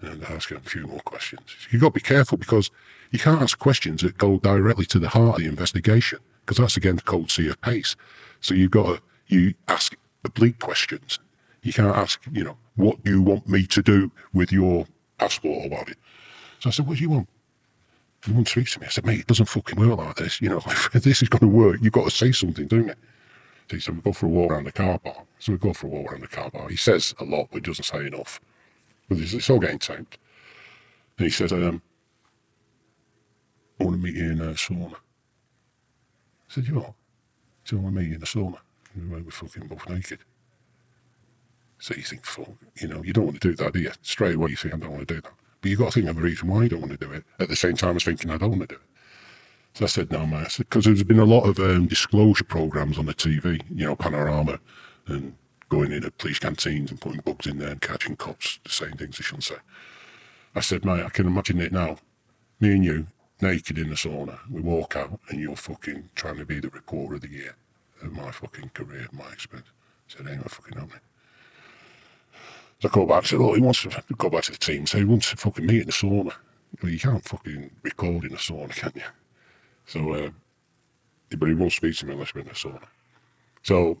And I ask him a few more questions. You've got to be careful because you can't ask questions that go directly to the heart of the investigation because that's against code C of PACE. So you've got to, you ask oblique questions. You can't ask, you know, what do you want me to do with your passport or what? So I said, what do you want? He wouldn't speak to me. I said, mate, it doesn't fucking work like this. You know, if this is going to work, you've got to say something, don't you? So he said, we go for a walk around the car park. So we go for a walk around the car park. He says a lot, but doesn't say enough. But it's, all getting taped. And he said, um, I want to meet you in a sauna. I said, you what? He said, I want to meet you in a sauna. And we were fucking both naked. So you think, fuck, you know, you don't want to do that, do you? Straight away you think, I don't want to do that. But you've got to think of a reason why you don't want to do it at the same time as thinking, I don't want to do it. So I said, no, mate, because there's been a lot of um, disclosure programs on the TV, you know, Panorama, and going into police canteens and putting bugs in there and catching cops saying things they shouldn't say. I said, mate, I can imagine it now. Me and you, naked in the sauna, we walk out and you're fucking trying to be the reporter of the year of my fucking career, my experience. I said, ain't no fucking happening. I go back, said, oh, he wants to go back to the team, so he wants to fucking meet in the sauna. Well, you can't fucking record in a sauna, can you? So, uh, but he won't speak to me unless we're in the sauna. So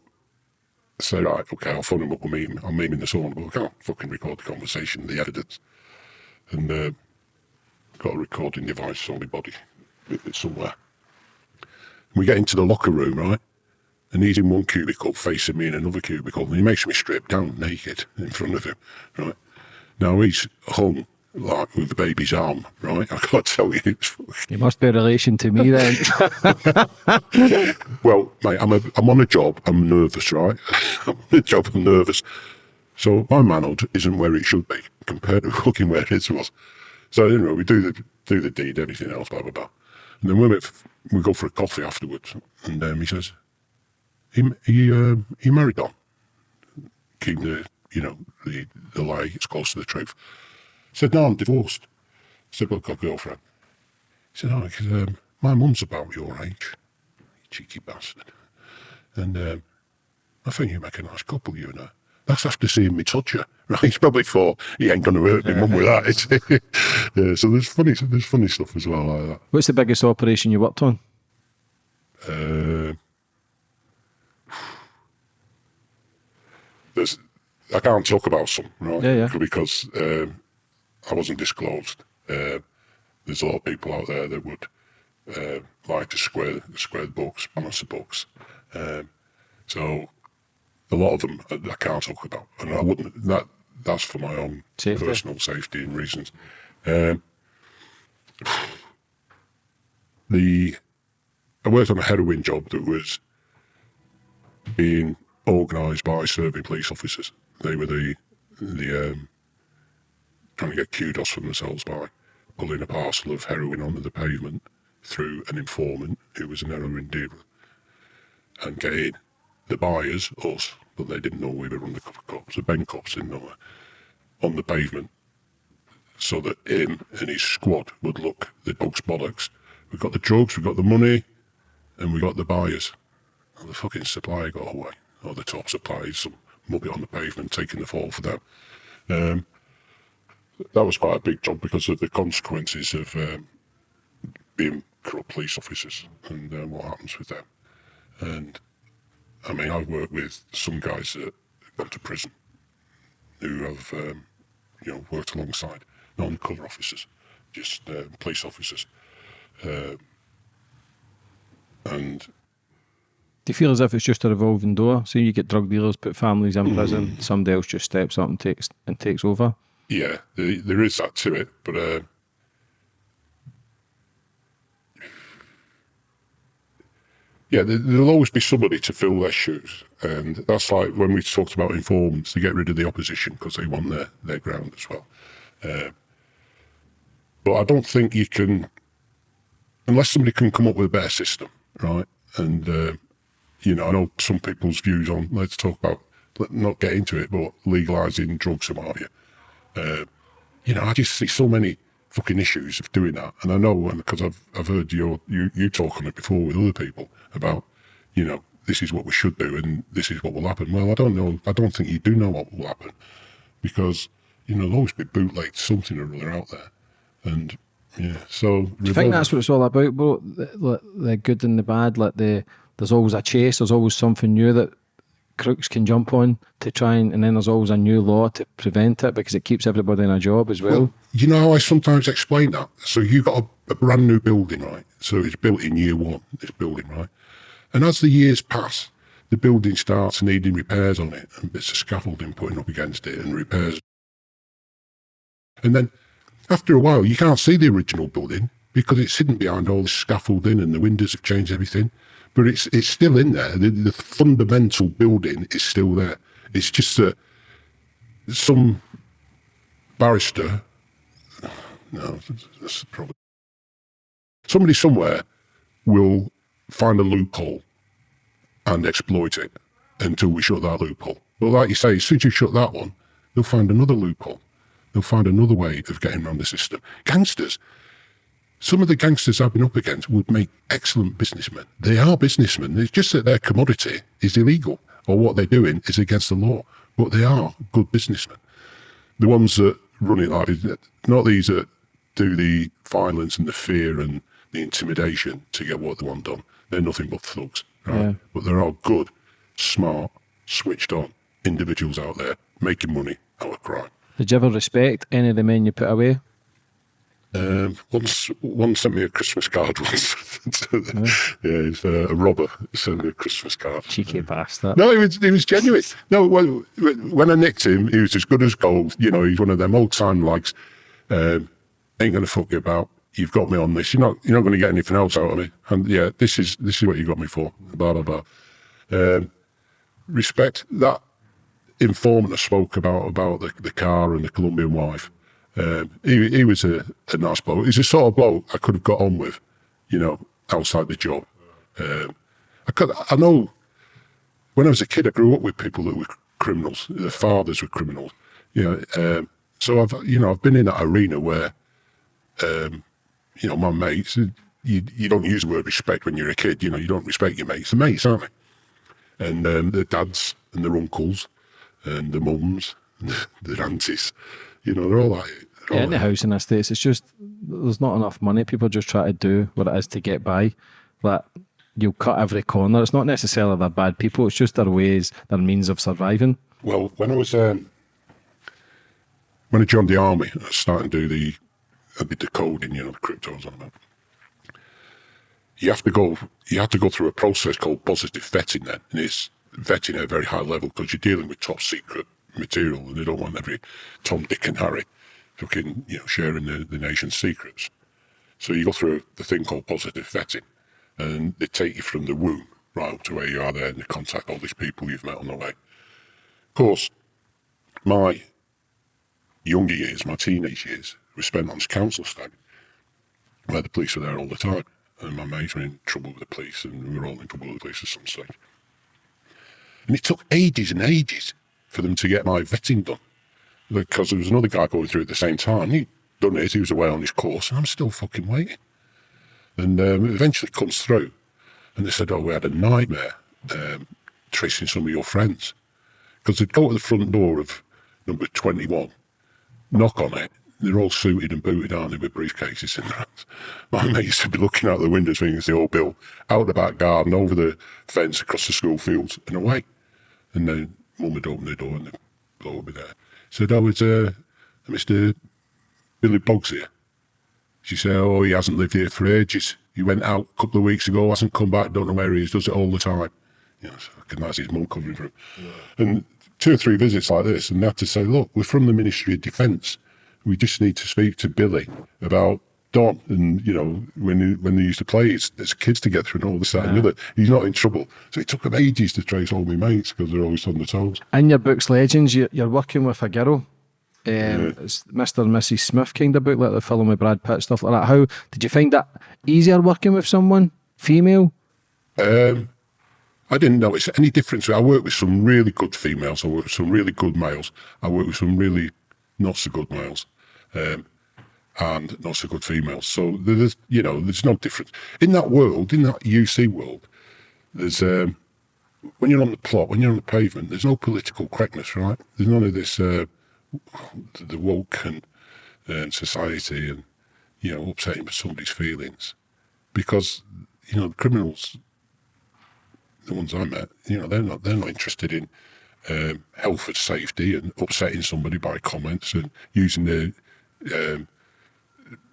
I said, right, okay, I'll phone him up, I'll meet him, I'll meet him in the sauna, but I can't fucking record the conversation, the evidence. And uh, got a recording device on my body somewhere. We get into the locker room, right? And he's in one cubicle facing me in another cubicle, and he makes me strip down naked in front of him, right? Now he's hung like with the baby's arm, right? I can't tell you. It's, You must be a relation to me then. well, mate, I'm, a, I'm on a job, I'm nervous, right? I'm on a job, I'm nervous. So my manhood isn't where it should be compared to fucking where his was. So anyway, we do the do the deed, everything else, blah blah blah. And then we went, we go for a coffee afterwards, and um, he says, he he uh, he married on, keeping the you know the the lie as close to the truth. Said no, I'm divorced. Said, well, I've got a girlfriend. He said, oh, because um, my mum's about your age, cheeky bastard, and um, I think you make a nice couple, you and her. That's after seeing me touch her. Right? He's probably thought he ain't going to hurt me mum with that. is he? yeah, so there's funny, there's funny stuff as well like that. What's the biggest operation you worked on? Uh, there's, I can't talk about some, right? Yeah, yeah. Because um, I wasn't disclosed. Uh, there's a lot of people out there that would uh, like to square square the books, balance the books. Um, so a lot of them I, I can't talk about, and I wouldn't. That that's for my own Safety. personal safety and reasons. Um, the I worked on a heroin job that was being organised by serving police officers. They were the the um, trying to get kudos for themselves by pulling a parcel of heroin onto the pavement through an informant who was an heroin dealer and getting the buyers, us, but they didn't know we were undercover cops, the Ben cops didn't know on the pavement so that him and his squad would look the dog's bollocks. We've got the drugs, we've got the money, and we got the buyers. And the fucking supplier got away, or the top supplier, some muppet on the pavement taking the fall for them. Um, that was quite a big job because of the consequences of um, being corrupt police officers and uh, what happens with them. And I mean, I've worked with some guys that gone to prison who have, um, you know, worked alongside non-cover officers, just uh, police officers. Uh, and Do you feel as if it's just a revolving door? So you get drug dealers, put families in prison, somebody else just steps up and takes and takes over. yeah, there, there is that to it, but uh, yeah, there, there'll always be somebody to fill their shoes, and that's like when we talked about informants to get rid of the opposition because they want their their ground as well. Uh, but I don't think you can, unless somebody can come up with a better system, right? And uh, you know, I know some people's views on. Let's talk about let not get into it, but legalizing drugs and what have you. Uh, you know, I just see so many fucking issues of doing that, and I know because I've I've heard your you you talk on it before with other people about, you know, this is what we should do and this is what will happen. Well, I don't know. I don't think you do know what will happen because you know there'll always be bootlegged something or other out there, and yeah. So Do you think that's what it's all about, bro? The, the good and the bad. Like the there's always a chase. There's always something new that crooks can jump on to try and, and then there's always a new law to prevent it because it keeps everybody in a job as well. Well, you know how I sometimes explain that? So you've got a, a brand new building, right? So it's built in year one, this building, right? And as the years pass, the building starts needing repairs on it and bits of scaffolding putting up against it and repairs. And then after a while, you can't see the original building because it's hidden behind all the scaffolding and the windows have changed everything. But it's it's still in there. The, the fundamental building is still there. It's just that some barrister no, that's problem. Somebody somewhere will find a loophole and exploit it until we shut that loophole. But like you say, as soon as you shut that one, they'll find another loophole. They'll find another way of getting around the system. Gangsters, some of the gangsters I've been up against would make excellent businessmen. They are businessmen. It's just that their commodity is illegal or what they're doing is against the law. But they are good businessmen. The ones that run it like not these that do the violence and the fear and the intimidation to get what they want done. They're nothing but thugs, right? Yeah. But there are good, smart, switched on individuals out there making money out of crime. Did you ever respect any of the men you put away? Um, once, one sent me a Christmas card once. yeah, he's uh, a robber sent me a Christmas card. Cheeky bastard. No, he was, he was genuine. No, when, when I nicked him, he was as good as gold. You know, he's one of them old time likes. Um, ain't gonna fuck you about. You've got me on this. You're not. You're not going to get anything else out of me. And yeah, this is this is what you got me for. Blah blah blah. Um, respect that informant I spoke about about the, the car and the Colombian wife. Um, he he was a, a nice bloke. He's a sort of bloke I could have got on with, you know, outside the job. Um, I could. I know. When I was a kid, I grew up with people that were criminals. Their fathers were criminals. You know, um, so I've you know I've been in that arena where, um, you know, my mates. You you don't use the word respect when you're a kid. You know, you don't respect your mates. The mates, aren't they? And um, their dads and their uncles and the mums, and the aunties. You know, they're all like. They're Yeah, in the housing estates, it's just there's not enough money. People just try to do what it is to get by. Like you'll cut every corner. It's not necessarily they're bad people. It's just their ways, their means of surviving. Well, when I was um, when I joined the army, I was starting to do the I did the coding, you know, the cryptos on that. You have to go. You have to go through a process called positive vetting. Then, and it's vetting at a very high level because you're dealing with top secret material, and they don't want every Tom, Dick, and Harry fucking you know sharing the, the nation's secrets. So you go through the thing called positive vetting, and they take you from the womb right up to where you are there, and they contact all these people you've met on the way. Of course, my younger years, my teenage years, were spent on council stag, where the police were there all the time, and my mates were in trouble with the police, and we were all in trouble with the police at some stage. And it took ages and ages for them to get my vetting done, because there was another guy going through at the same time. He'd done it, he was away on his course, and I'm still fucking waiting. And um, it eventually comes through, and they said, "Oh, we had a nightmare um, tracing some of your friends." because they'd go to the front door of number 21, knock on it, they're all suited and booted, aren't they, with briefcases in their hands. My mate used to be looking out the windows thinking it's the old Bill, out the back garden, over the fence, across the school fields, and away. And then mum would open the door and the bloke would be there. Said, oh, it's uh, Mr. Billy Boggs here. She said, oh, he hasn't lived here for ages. He went out a couple of weeks ago, hasn't come back, don't know where he is, does it all the time. You know, so that's his mum covering for him. And two or three visits like this, and they had to say, look, we're from the Ministry of Defence. We just need to speak to Billy about Don and, you know, when he, when they used to play as, as kids together and all this, that, and the other. He's not in trouble. So it took him ages to trace all my mates because they're always on the toes. In your book's legends, you, you're working with a girl. Um, It's Mr. and Mrs. Smith kind of book, like the film with Brad Pitt, stuff like that. How did you find that easier working with someone female? Um, I didn't notice any difference. I work with some really good females. I work with some really good males. I work with some really not so good males, um, and not so good females. So there's, you know, there's no difference in that world. In that UC world, there's um, when you're on the plot, when you're on the pavement, there's no political correctness, right? There's none of this uh, the woke and society and you know upsetting somebody's feelings because you know the criminals the ones I met, you know, they're not they're not interested in um, health and safety and upsetting somebody by comments and using the um,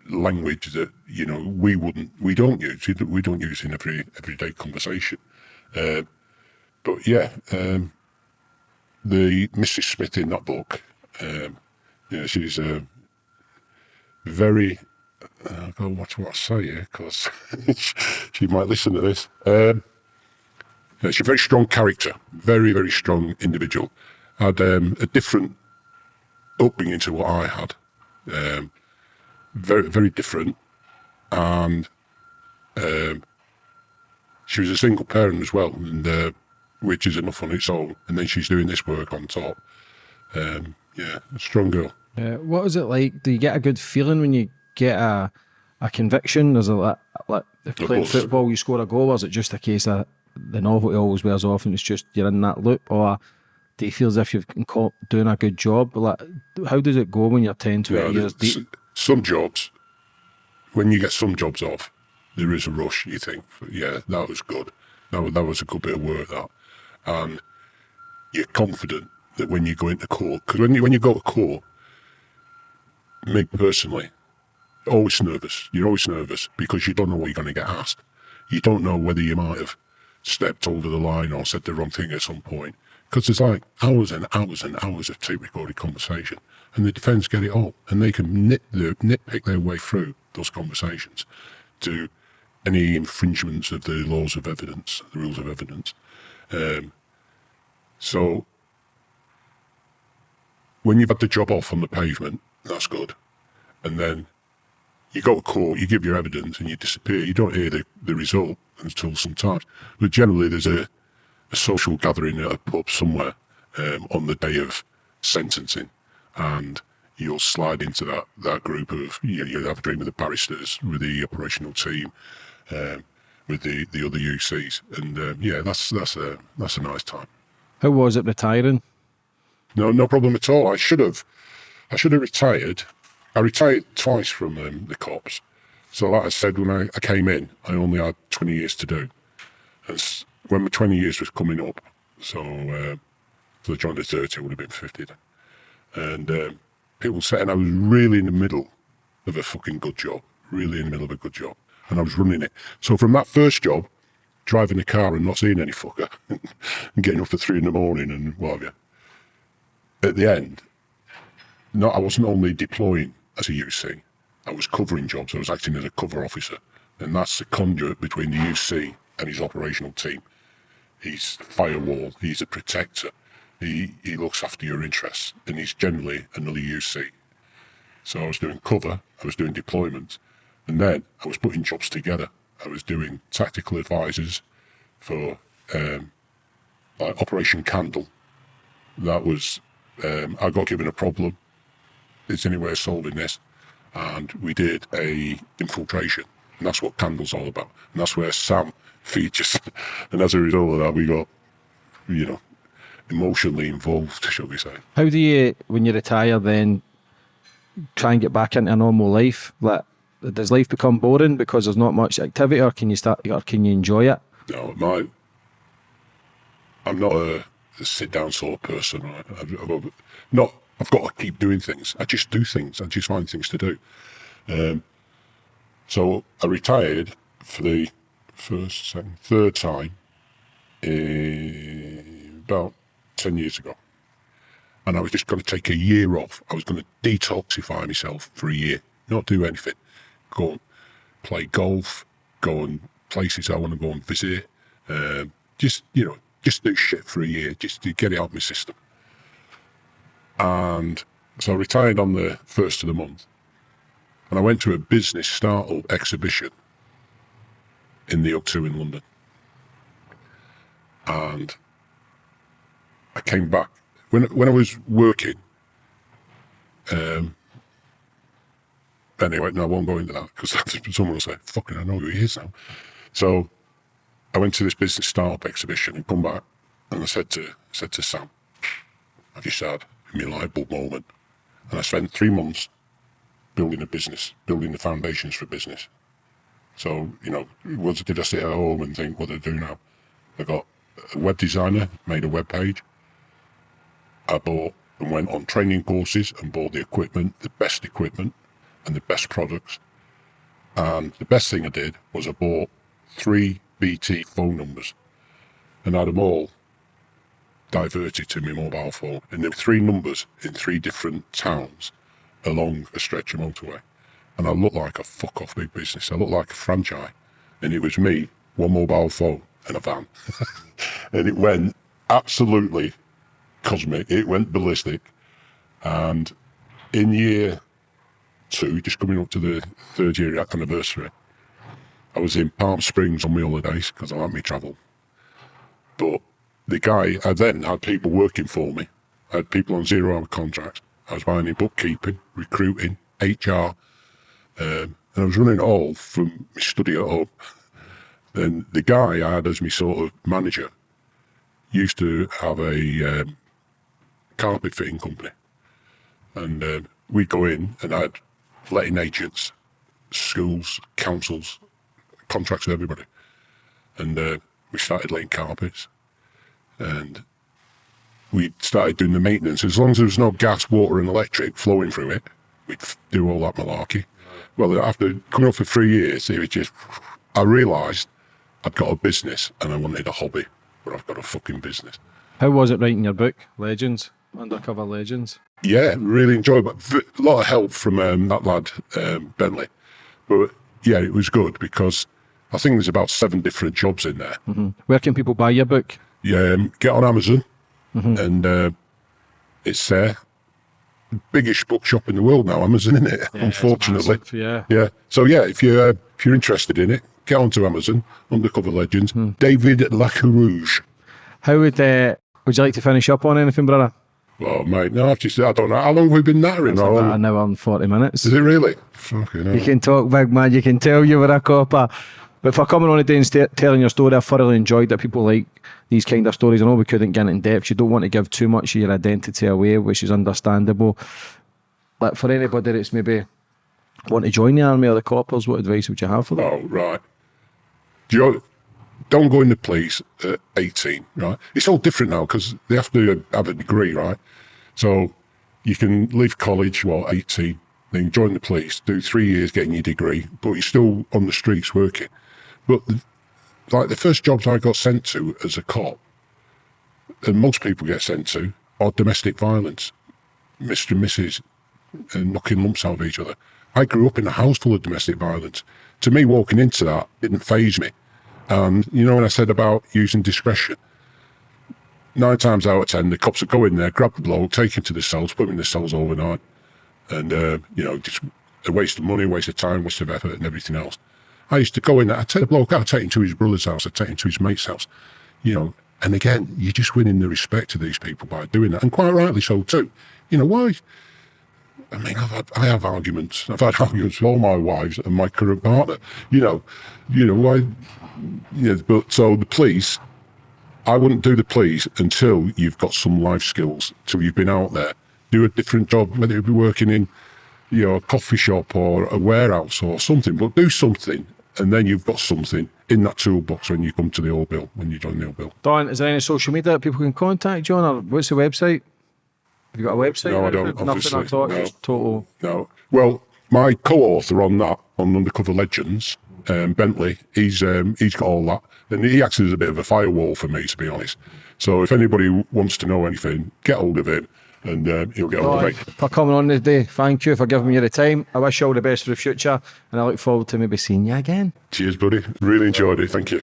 language that you know we wouldn't we don't use we don't- use in every everyday conversation. Uh, but yeah, um, the Mrs. Smith in that book, um, yeah, she's um very. Uh, to watch what I say here because she might listen to this. Um, she's a very strong character, very, very strong individual. Had um, a different upbringing to what I had. Very, very different. And um, she was a single parent as well, and uh, which is enough on its own. And then she's doing this work on top. Um, yeah, a strong girl. Uh, was it like? Do you get a good feeling when you get a a conviction? Is it like, like if you play football, you score a goal? Or is it just a case of the novelty always wears off and it's just you're in that loop? Or do you feel as if you've been caught doing a good job? Like, how does it go when you're 10, 20 Yeah, years deep? Some jobs, when you get some jobs off, there is a rush. You think, yeah, that was good. That was, that was a good bit of work. That, and you're confident that when you go into court, because when you when you go to court, me personally, always nervous. You're always nervous because you don't know what you're going to get asked. You don't know whether you might have stepped over the line or said the wrong thing at some point. Because there's like hours and hours and hours of tape recorded conversation, and the defence get it all, and they can nit the, nitpick their way through those conversations to any infringements of the laws of evidence, the rules of evidence. Um, so when you've had the job off on the pavement, that's good, and then you go to court, you give your evidence, and you disappear. You don't hear the, the result until sometimes. But generally, there's a, a social gathering at a pub somewhere um, on the day of sentencing, and you'll slide into that, that group of, you know, you'll have a drink with the barristers, with the operational team, um, with the, the other UCs. And um, yeah, that's, that's, a, that's a nice time. How was it retiring? no, no problem at all. I should have, I should have retired. I retired twice from um, the cops. So, like I said, when I, I came in, I only had 20 years to do. And when my 20 years was coming up, so uh, so I joined the 30, I would have been 50 then. And um, people saying I was really in the middle of a fucking good job, really in the middle of a good job. And I was running it. So from that first job, driving the car and not seeing any fucker, and getting up at three in the morning and what have you. At the end, no, I wasn't only deploying as a UC, I was covering jobs. I was acting as a cover officer. And that's the conduit between the UC and his operational team. He's the firewall, he's a protector, he, he looks after your interests, and he's generally another UC. So I was doing cover, I was doing deployment, and then I was putting jobs together. I was doing tactical advisors for um, like Operation Candle. That was, um, I got given a problem. It's any way of solving this? And we did a infiltration. And that's what Candle's all about. And that's where Sam features. and as a result of that, we got, you know, emotionally involved, shall we say. How do you, when you retire, then try and get back into a normal life? Like, does life become boring because there's not much activity, or can you start, or can you enjoy it? No, my, I'm not a, a sit down sort of person. Right? I've, I've not. I've got to keep doing things. I just do things. I just find things to do. Um, so I retired for the first, second, third time in about ten years ago, and I was just going to take a year off. I was going to detoxify myself for a year, not do anything, go and play golf, go and places I want to go and visit, um, just you know, just do shit for a year, just to get it out of my system. And so I retired on the first of the month, and I went to a business startup exhibition in the O2 in London, and I came back when when I was working. Um, anyway, no, I won't go into that because someone will say, "Fucking, I know who he is now." So I went to this business startup exhibition and come back, and I said to said to Sam, "I've just had my light bulb moment," and I spent three months building a business, building the foundations for business. So you know, was did I sit at home and think, "What do I do now?" I got a web designer, made a web page. I bought and went on training courses and bought the equipment, the best equipment, and the best products. And the best thing I did was I bought three BT phone numbers and had them all diverted to my mobile phone. And there were three numbers in three different towns along a stretch of motorway. And I looked like a fuck off big business. I looked like a franchise. And it was me, one mobile phone, and a van. and it went absolutely cosmic. It went ballistic. And in year two, just coming up to the third year anniversary, I was in Palm Springs on my holidays because I like me travel. But the guy, I then had people working for me. I had people on zero hour contracts. I was in bookkeeping, recruiting, HR, um, and I was running it all from my study at home. And the guy I had as my sort of manager used to have a um, carpet fitting company. And um, we'd go in and I'd letting agents, schools, councils, contracts with everybody. And uh, we started laying carpets. And we started doing the maintenance. As long as there was no gas, water, and electric flowing through it, we'd do all that malarkey. Well, after coming up for three years, it was just, I realised I'd got a business and I wanted a hobby, but I've got a fucking business. How was it writing your book, Legends, Undercover Legends? Yeah, really enjoyed A lot of help from um, that lad, um, Bentley. But yeah, it was good because I think there's about seven different jobs in there. Where can people buy your book? Yeah, um, get on Amazon and uh, it's there. biggest bookshop in the world now, Amazon, isn't it? Unfortunately. Massive, yeah. Yeah. So yeah, if you're uh, if you're interested in it, get onto Amazon, Undercover Legends, Hmm. David Lacarouge. How would uh, would you like to finish up on anything, brother? Oh mate, no, I've just I don't know how long have we been nattering. How long? an hour and forty minutes. Is it really? Fucking You hell. can talk, big man. You can tell you were a copper. But for coming on today and sta telling your story, I thoroughly enjoyed that. People like these kind of stories. I know we couldn't get in depth. You don't want to give too much of your identity away, which is understandable. But for anybody that's maybe want to join the army or the coppers, what advice would you have for them? Oh, right. Do you, don't go in the police uh, at 18, right? It's all different now because they have to have a degree, right? So you can leave college, well, 18, then join the police, do three years getting your degree, but you're still on the streets working. But the, like the first jobs I got sent to as a cop, and most people get sent to, are domestic violence. Mr. and Mrs. and uh, knocking lumps out of each other. I grew up in a house full of domestic violence. To me, walking into that didn't faze me. And you know when I said about using discretion, nine times out of ten, the cops would go in there, grab the bloke, take him to the cells, put him in the cells overnight, and uh, you know just a waste of money, waste of time, waste of effort, and everything else. I used to go in there, I'd take the bloke I'd take him to his brother's house, I'd take him to his mate's house, you know. And again, you're just winning the respect of these people by doing that, and quite rightly so too. You know why? I mean, I've had, I have arguments. I've had arguments with all my wives and my current partner. You know, you know why? Yeah, but so the police, I wouldn't do the police until you've got some life skills, till you've been out there, do a different job, whether it be working in, you know, a coffee shop or a warehouse or something. But do something, and then you've got something in that toolbox when you come to the old bill, when you join the old bill. Don, is there any social media that people can contact you on, or what's the website? Have you got a website? No, I don't. Nothing at all. no. No. Well, my co-author on that, on Undercover Legends, um, Bentley, he's um, he's got all that, and he acts as a bit of a firewall for me, to be honest. So if anybody wants to know anything, get hold of him, and um, he'll get hold Don, of me. for coming on today. Thank you for giving me the time. I wish you all the best for the future, and I look forward to maybe seeing you again. Cheers, buddy. Really enjoyed it. Thank you.